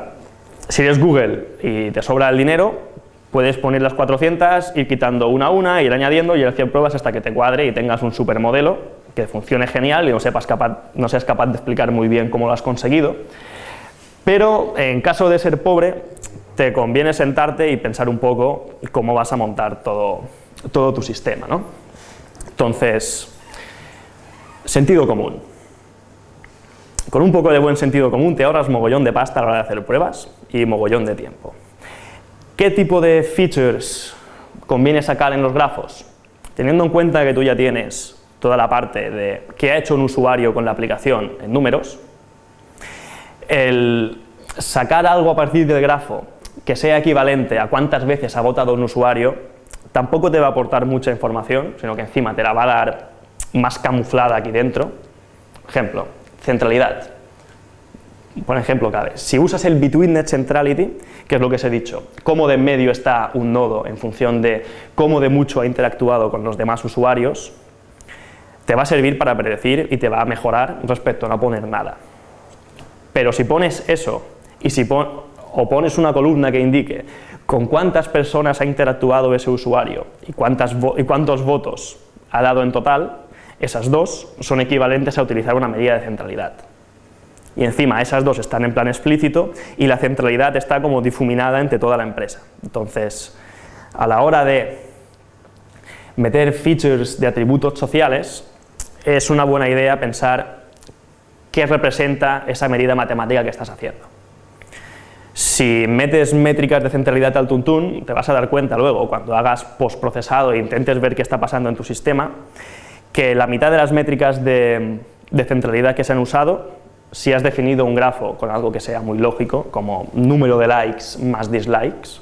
si eres Google y te sobra el dinero, puedes poner las 400, ir quitando una a una, ir añadiendo y ir haciendo pruebas hasta que te cuadre y tengas un supermodelo que funcione genial y no, capaz, no seas capaz de explicar muy bien cómo lo has conseguido, pero en caso de ser pobre, te conviene sentarte y pensar un poco cómo vas a montar todo, todo tu sistema. ¿no? Entonces, sentido común. Con un poco de buen sentido común te ahorras mogollón de pasta a la hora de hacer pruebas y mogollón de tiempo. ¿Qué tipo de features conviene sacar en los grafos? Teniendo en cuenta que tú ya tienes toda la parte de qué ha hecho un usuario con la aplicación en números, el sacar algo a partir del grafo que sea equivalente a cuántas veces ha votado un usuario, tampoco te va a aportar mucha información, sino que encima te la va a dar más camuflada aquí dentro. Ejemplo, centralidad. Por ejemplo, cabe, si usas el Betweenness Centrality, que es lo que os he dicho, cómo de medio está un nodo en función de cómo de mucho ha interactuado con los demás usuarios, te va a servir para predecir y te va a mejorar respecto a no poner nada. Pero si pones eso y si o pones una columna que indique con cuántas personas ha interactuado ese usuario y, cuántas y cuántos votos ha dado en total, esas dos son equivalentes a utilizar una medida de centralidad. Y encima esas dos están en plan explícito y la centralidad está como difuminada entre toda la empresa. Entonces, a la hora de meter features de atributos sociales, es una buena idea pensar qué representa esa medida matemática que estás haciendo. Si metes métricas de centralidad al tuntún, te vas a dar cuenta luego, cuando hagas postprocesado e intentes ver qué está pasando en tu sistema, que la mitad de las métricas de, centralidad que se han usado, si has definido un grafo con algo que sea muy lógico, como número de likes más dislikes,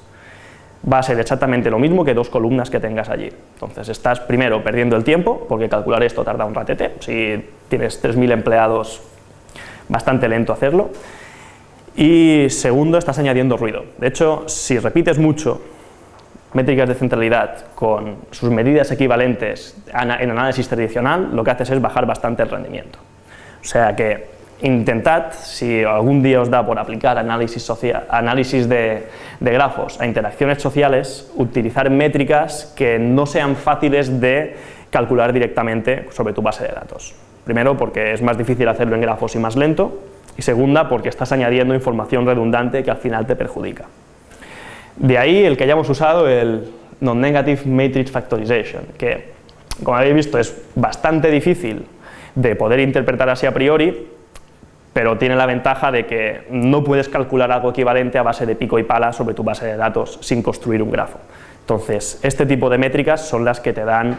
va a ser exactamente lo mismo que dos columnas que tengas allí. Entonces estás primero perdiendo el tiempo, porque calcular esto tarda un ratete, si tienes 3.000 empleados, bastante lento hacerlo, y segundo, estás añadiendo ruido. De hecho, si repites mucho métricas de centralidad con sus medidas equivalentes en análisis tradicional, lo que haces es bajar bastante el rendimiento. O sea que intentad, si algún día os da por aplicar análisis, de, de, grafos a interacciones sociales, utilizar métricas que no sean fáciles de calcular directamente sobre tu base de datos. Primero porque es más difícil hacerlo en grafos y más lento, y segunda porque estás añadiendo información redundante que al final te perjudica. De ahí el que hayamos usado el Non-Negative Matrix Factorization, que como habéis visto es bastante difícil de poder interpretar así a priori, pero tiene la ventaja de que no puedes calcular algo equivalente a base de pico y pala sobre tu base de datos sin construir un grafo. Entonces, este tipo de métricas son las que te dan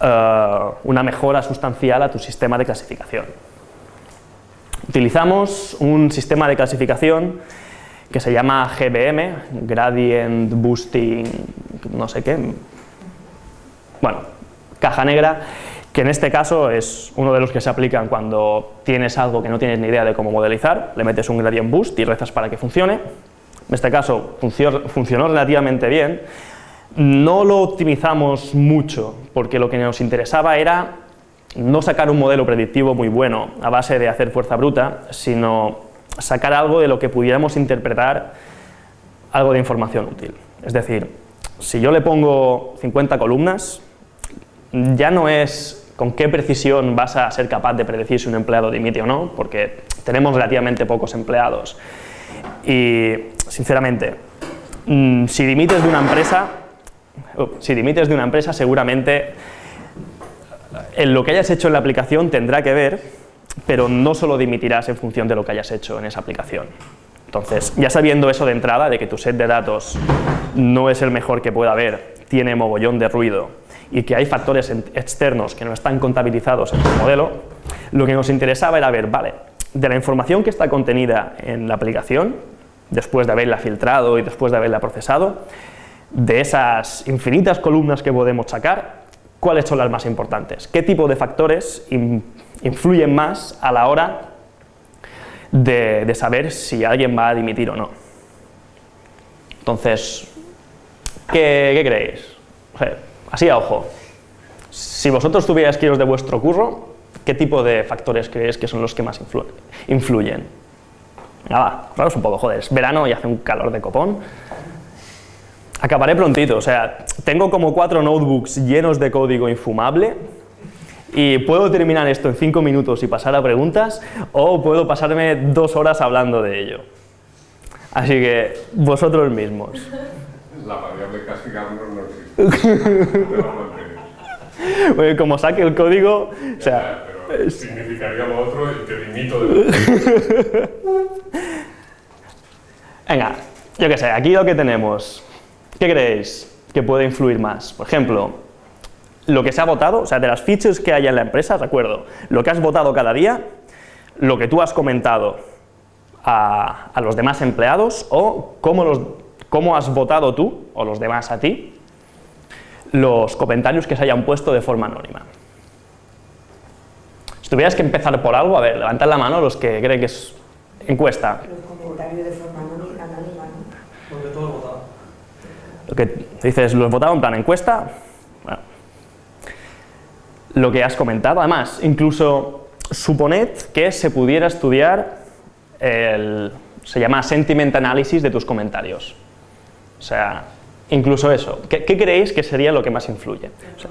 eh, una mejora sustancial a tu sistema de clasificación. Utilizamos un sistema de clasificación que se llama GBM, Gradient Boosting, no sé qué, bueno, caja negra, que en este caso es uno de los que se aplican cuando tienes algo que no tienes ni idea de cómo modelizar, le metes un gradient boost y rezas para que funcione. En este caso funcionó relativamente bien, no lo optimizamos mucho porque lo que nos interesaba era no sacar un modelo predictivo muy bueno a base de hacer fuerza bruta, sino sacar algo de lo que pudiéramos interpretar algo de información útil. Es decir, si yo le pongo 50 columnas, ya no es con qué precisión vas a ser capaz de predecir si un empleado dimite o no, porque tenemos relativamente pocos empleados. Y, sinceramente, mm, si dimites de una empresa, uh, si dimites de una empresa, seguramente en lo que hayas hecho en la aplicación tendrá que ver, pero no solo dimitirás en función de lo que hayas hecho en esa aplicación. Entonces, ya sabiendo eso de entrada, de que tu set de datos no es el mejor que pueda haber, tiene mogollón de ruido y que hay factores externos que no están contabilizados en tu modelo, lo que nos interesaba era ver, vale, de la información que está contenida en la aplicación, después de haberla filtrado y después de haberla procesado, de esas infinitas columnas que podemos sacar, ¿cuáles son las más importantes? ¿Qué tipo de factores influyen más a la hora de, saber si alguien va a dimitir o no? Entonces, ¿qué, creéis? Así a ojo, si vosotros tuvierais que iros de vuestro curro, ¿qué tipo de factores creéis que son los que más influyen? Nada, claro, es un poco, joder, es verano y hace un calor de copón, Acabaré prontito, o sea, tengo como cuatro notebooks llenos de código infumable y puedo terminar esto en cinco minutos y pasar a preguntas o puedo pasarme dos horas hablando de ello. Así que vosotros mismos. La variable castigarnos no existe. como saque el código, o sea... Pero significaría lo otro y te limito de... Venga, yo qué sé, aquí lo que tenemos. ¿Qué creéis que puede influir más? Por ejemplo, lo que se ha votado, o sea, de las features que hay en la empresa, recuerdo, lo que has votado cada día, lo que tú has comentado a, los demás empleados o cómo, los, cómo has votado tú, o los demás a ti, los comentarios que se hayan puesto de forma anónima. Si tuvieras que empezar por algo, a ver, levantad la mano los que creen que es encuesta. Los comentarios de forma anónima, ¿no? Porque todo votado. Lo que dices, los votado en plan encuesta, bueno, lo que has comentado, además, incluso suponed que se pudiera estudiar el, se llama sentiment analysis de tus comentarios. O sea, incluso eso. ¿Qué, creéis que sería lo que más influye? O sea,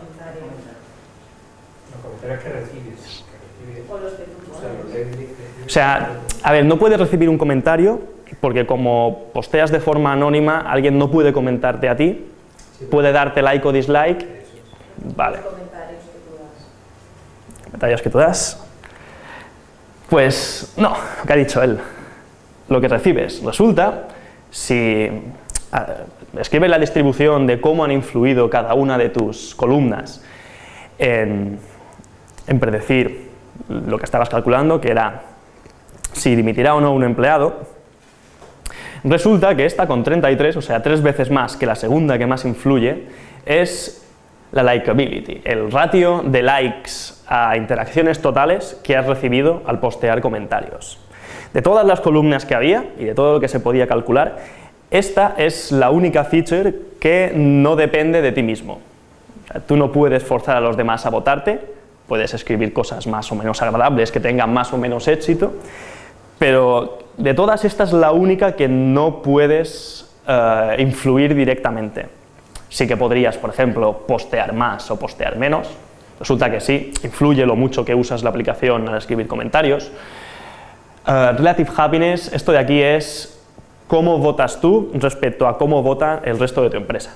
o sea, a ver, no puedes recibir un comentario porque como posteas de forma anónima, alguien no puede comentarte a ti, puede darte like o dislike. Vale. Comentarios que tú das. Pues no, lo que ha dicho él. Lo que recibes. Resulta, si escribes la distribución de cómo han influido cada una de tus columnas en, en predecir lo que estabas calculando, que era si dimitirá o no un empleado, resulta que esta con 33, o sea, tres veces más que la segunda que más influye, es la likability, el ratio de likes a interacciones totales que has recibido al postear comentarios. De todas las columnas que había y de todo lo que se podía calcular, esta es la única feature que no depende de ti mismo. tú no puedes forzar a los demás a votarte, puedes escribir cosas más o menos agradables que tengan más o menos éxito, pero de todas estas la única que no puedes eh, influir directamente. Sí que podrías, por ejemplo, postear más o postear menos, resulta que sí, influye lo mucho que usas la aplicación al escribir comentarios. Eh, relative Happiness, esto de aquí es cómo votas tú respecto a cómo vota el resto de tu empresa.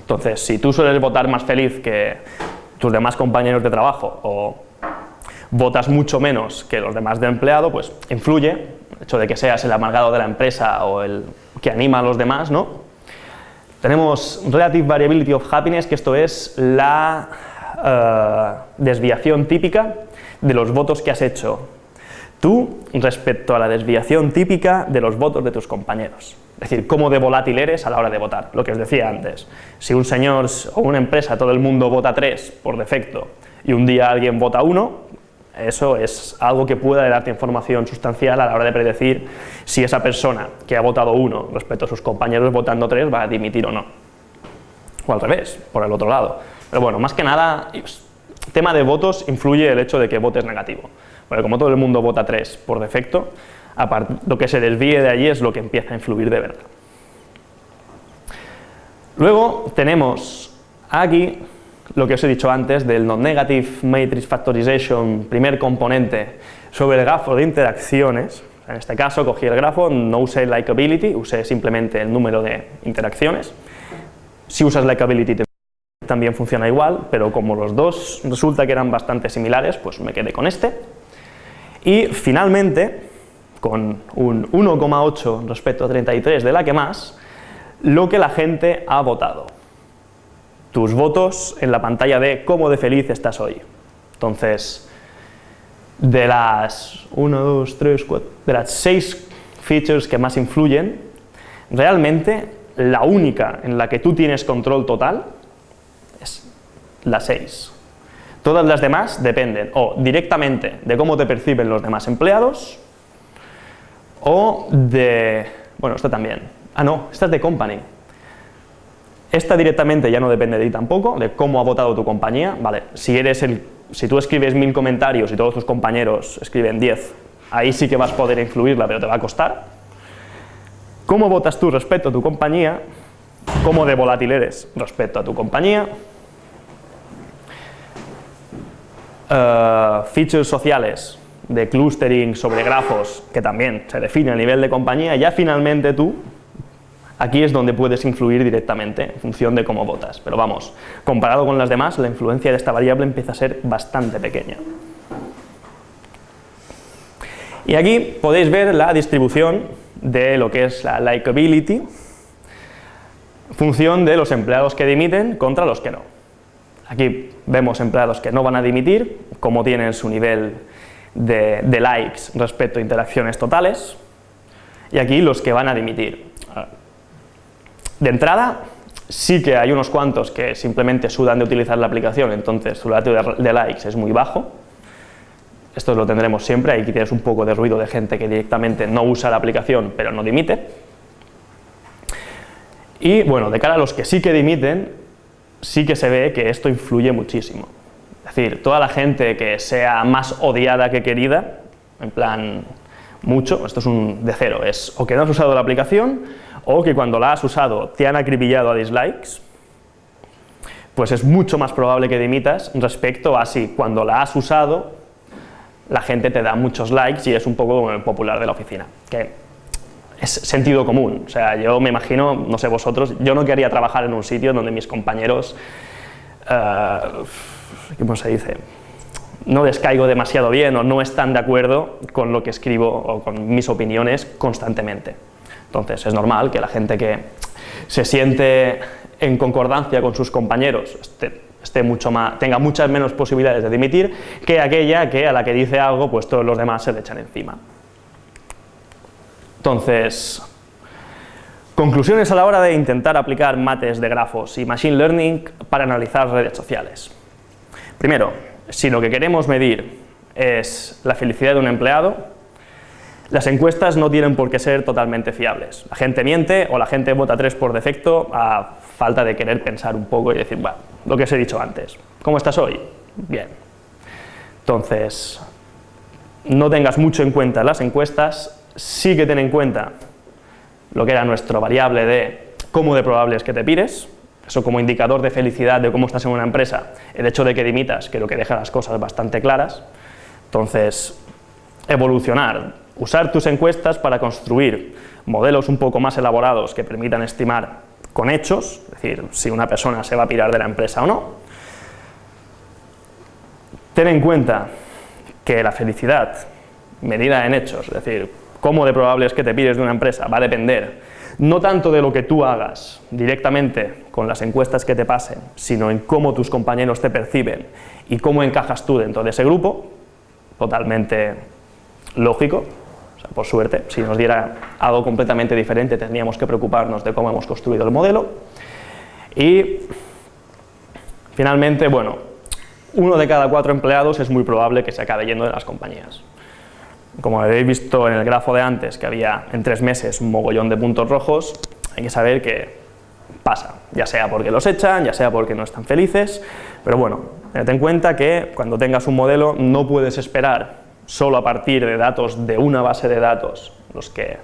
Entonces, si tú sueles votar más feliz que tus demás compañeros de trabajo o votas mucho menos que los demás de empleado, pues influye, el hecho de que seas el amargado de la empresa o el que anima a los demás, ¿no? Tenemos Relative Variability of Happiness, que esto es la eh, desviación típica de los votos que has hecho tú respecto a la desviación típica de los votos de tus compañeros. Es decir, cómo de volátil eres a la hora de votar, lo que os decía antes. Si un señor o una empresa, todo el mundo vota 3 por defecto y un día alguien vota 1, eso es algo que pueda darte información sustancial a la hora de predecir si esa persona que ha votado uno respecto a sus compañeros votando tres va a dimitir o no. O al revés, por el otro lado. Pero bueno, más que nada, tema de votos influye el hecho de que votes negativo. Porque como todo el mundo vota tres por defecto, lo que se desvíe de allí es lo que empieza a influir de verdad. Luego tenemos aquí lo que os he dicho antes del non-negative matrix factorization, primer componente, sobre el grafo de interacciones. En este caso cogí el grafo, no usé likability, usé simplemente el número de interacciones. Si usas likability también funciona igual, pero como los dos resulta que eran bastante similares, pues me quedé con este. Y finalmente, con un 1,8 respecto a 33 de la que más, lo que la gente ha votado tus votos en la pantalla de cómo de feliz estás hoy. Entonces, de las 1, 2, 3, 4, de las 6 features que más influyen, realmente la única en la que tú tienes control total es la 6. Todas las demás dependen o directamente de cómo te perciben los demás empleados o de... bueno, esta también. Ah, no, esta es de company. Esta directamente ya no depende de ti tampoco, de cómo ha votado tu compañía, vale, si, eres el, si tú escribes mil comentarios y todos tus compañeros escriben 10, ahí sí que vas a poder influirla, pero te va a costar. ¿Cómo votas tú respecto a tu compañía? ¿Cómo de volátil eres respecto a tu compañía? Uh, features sociales, de clustering sobre grafos, que también se define a nivel de compañía, ya finalmente tú, aquí es donde puedes influir directamente, en función de cómo votas. Pero vamos, comparado con las demás, la influencia de esta variable empieza a ser bastante pequeña. Y aquí podéis ver la distribución de lo que es la likability, función de los empleados que dimiten contra los que no. Aquí vemos empleados que no van a dimitir, cómo tienen su nivel de, likes respecto a interacciones totales, y aquí los que van a dimitir. De entrada, sí que hay unos cuantos que simplemente sudan de utilizar la aplicación, entonces su ratio de, likes es muy bajo, esto lo tendremos siempre, aquí tienes un poco de ruido de gente que directamente no usa la aplicación pero no dimite. Y bueno, de cara a los que sí que dimiten, sí que se ve que esto influye muchísimo. Es decir, toda la gente que sea más odiada que querida, en plan mucho, esto es un de cero, es o que no has usado la aplicación o que cuando la has usado te han acribillado a dislikes, pues es mucho más probable que dimitas respecto a si cuando la has usado la gente te da muchos likes y es un poco como popular de la oficina, es sentido común, o sea, yo me imagino, no sé vosotros, yo no quería trabajar en un sitio donde mis compañeros, uh, ¿cómo se dice?, no descaigo demasiado bien o no están de acuerdo con lo que escribo o con mis opiniones constantemente. Entonces es normal que la gente que se siente en concordancia con sus compañeros esté esté mucho más, tenga muchas menos posibilidades de dimitir que aquella que a la que dice algo, pues todos los demás se le echan encima. Entonces, conclusiones a la hora de intentar aplicar mates de grafos y machine learning para analizar redes sociales. Primero, si lo que queremos medir es la felicidad de un empleado, las encuestas no tienen por qué ser totalmente fiables. La gente miente o la gente vota 3 por defecto a falta de querer pensar un poco y decir, bueno, lo que os he dicho antes, ¿cómo estás hoy? Bien. Entonces, no tengas mucho en cuenta las encuestas, sí que ten en cuenta lo que era nuestro variable de cómo de probable es que te pires, eso como indicador de felicidad de cómo estás en una empresa, el hecho de que dimitas creo que deja las cosas bastante claras, entonces evolucionar, usar tus encuestas para construir modelos un poco más elaborados que permitan estimar con hechos, es decir, si una persona se va a pirar de la empresa o no. Ten en cuenta que la felicidad, medida en hechos, es decir, cómo de probable es que te pides de una empresa, va a depender no tanto de lo que tú hagas directamente con las encuestas que te pasen, sino en cómo tus compañeros te perciben y cómo encajas tú dentro de ese grupo, totalmente lógico, por suerte, si nos diera algo completamente diferente tendríamos que preocuparnos de cómo hemos construido el modelo. Y finalmente, bueno, uno de cada cuatro empleados es muy probable que se acabe yendo de las compañías. Como habéis visto en el grafo de antes, que había en tres meses un mogollón de puntos rojos, hay que saber que pasa, ya sea porque los echan, ya sea porque no están felices, pero bueno, ten en cuenta que cuando tengas un modelo no puedes esperar solo a partir de datos de una base de datos, los que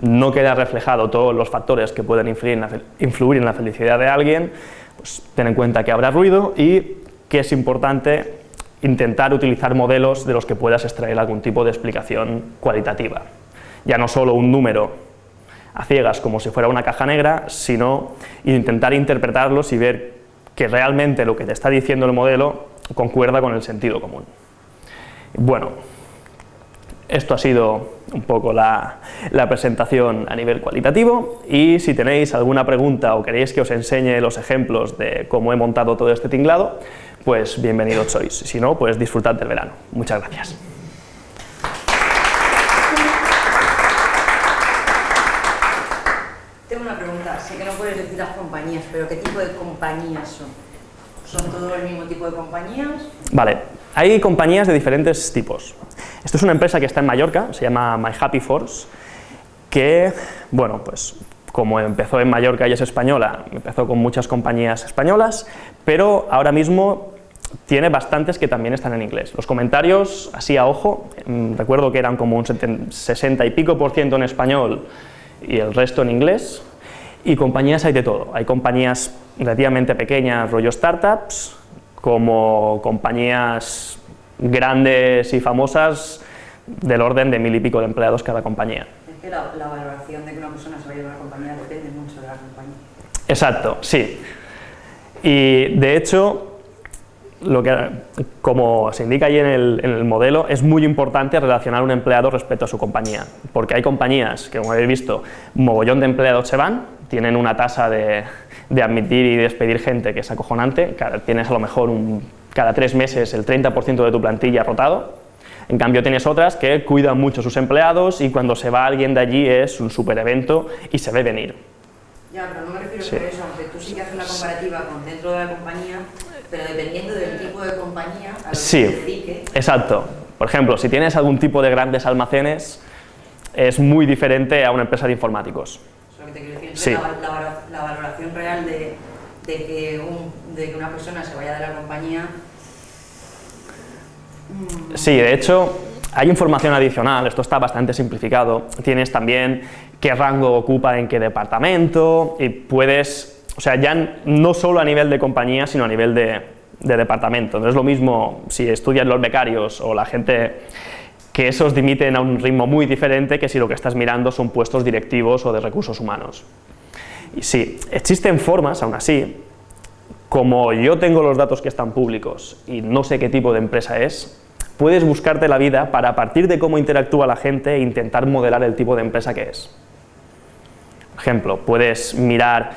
no queda reflejado todos los factores que pueden influir en la, felicidad de alguien, pues ten en cuenta que habrá ruido y que es importante intentar utilizar modelos de los que puedas extraer algún tipo de explicación cualitativa. Ya no solo un número a ciegas como si fuera una caja negra, sino intentar interpretarlos y ver que realmente lo que te está diciendo el modelo concuerda con el sentido común. Bueno, esto ha sido un poco la, presentación a nivel cualitativo y si tenéis alguna pregunta o queréis que os enseñe los ejemplos de cómo he montado todo este tinglado, pues bienvenidos sois. Si no, pues disfrutad del verano. Muchas gracias. Tengo una pregunta. Sé que no puedes decir las compañías, pero ¿qué tipo de compañías son? ¿Son todos el mismo tipo de compañías? Vale, hay compañías de diferentes tipos. Esto es una empresa que está en Mallorca, se llama My Happy Force, que, bueno, pues como empezó en Mallorca y es española, empezó con muchas compañías españolas, pero ahora mismo tiene bastantes que también están en inglés. Los comentarios, así a ojo, mm, recuerdo que eran como un 60 y pico por ciento en español y el resto en inglés, y compañías hay de todo. Hay compañías relativamente pequeñas, rollo startups, como compañías grandes y famosas del orden de mil y pico de empleados cada compañía. Es que la, la valoración de que una persona se vaya a una compañía depende mucho de la compañía. Exacto, sí. Y de hecho, lo que, como se indica ahí en el, en el, modelo, es muy importante relacionar un empleado respecto a su compañía, porque hay compañías que, como habéis visto, mogollón de empleados se van, tienen una tasa de, de admitir y despedir gente que es acojonante, tienes a lo mejor un, cada tres meses el 30% de tu plantilla rotado, en cambio tienes otras que cuidan mucho a sus empleados y cuando se va alguien de allí es un super evento y se ve venir. Ya, pero no me refiero sí. a eso, aunque tú sí que haces una comparativa con dentro de la compañía, pero dependiendo del tipo de compañía a lo sí, que se dedique. exacto. Por ejemplo, si tienes algún tipo de grandes almacenes, es muy diferente a una empresa de informáticos. Eso que te quiero decir. Sí. La, la, la, valoración real de, de, que un, de que una persona se vaya de la compañía... Mmm. Sí, de hecho, hay información adicional, esto está bastante simplificado, tienes también qué rango ocupa en qué departamento y puedes, o sea, ya no solo a nivel de compañía, sino a nivel de, de departamento. No es lo mismo si estudian los becarios o la gente que esos dimiten a un ritmo muy diferente que si lo que estás mirando son puestos directivos o de recursos humanos. Y sí, existen formas, aún así, como yo tengo los datos que están públicos y no sé qué tipo de empresa es, puedes buscarte la vida para a partir de cómo interactúa la gente e intentar modelar el tipo de empresa que es. Por ejemplo, puedes mirar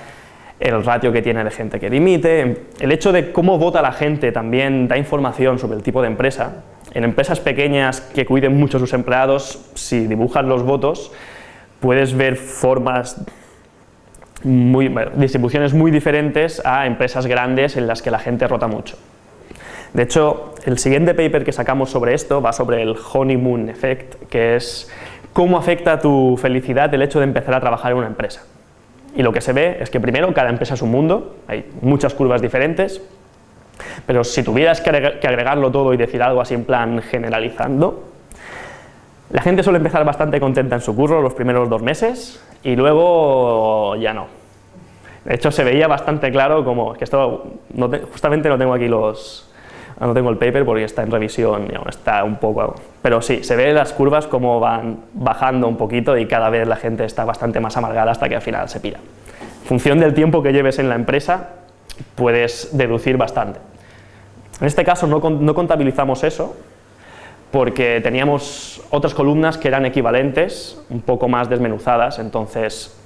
el ratio que tiene de gente que dimite, el hecho de cómo vota la gente también da información sobre el tipo de empresa. En empresas pequeñas que cuiden mucho a sus empleados, si dibujas los votos, puedes ver formas muy, distribuciones muy diferentes a empresas grandes en las que la gente rota mucho. De hecho, el siguiente paper que sacamos sobre esto va sobre el honeymoon effect, que es cómo afecta tu felicidad el hecho de empezar a trabajar en una empresa. Y lo que se ve es que primero cada empresa es un mundo, hay muchas curvas diferentes, pero si tuvieras que agregarlo todo y decir algo así en plan generalizando, la gente suele empezar bastante contenta en su curro los primeros dos meses y luego ya no. De hecho se veía bastante claro como, que esto justamente no tengo aquí los, no tengo el paper porque está en revisión y aún está un poco, pero sí, se ve las curvas como van bajando un poquito y cada vez la gente está bastante más amargada hasta que al final se pira. En función del tiempo que lleves en la empresa, puedes deducir bastante. En este caso no, contabilizamos eso, porque teníamos otras columnas que eran equivalentes, un poco más desmenuzadas, entonces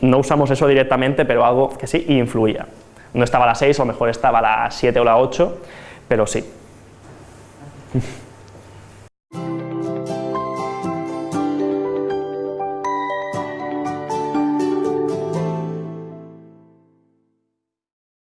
no usamos eso directamente, pero algo que sí influía. No estaba la 6, a lo mejor estaba la 7 o la 8, pero sí.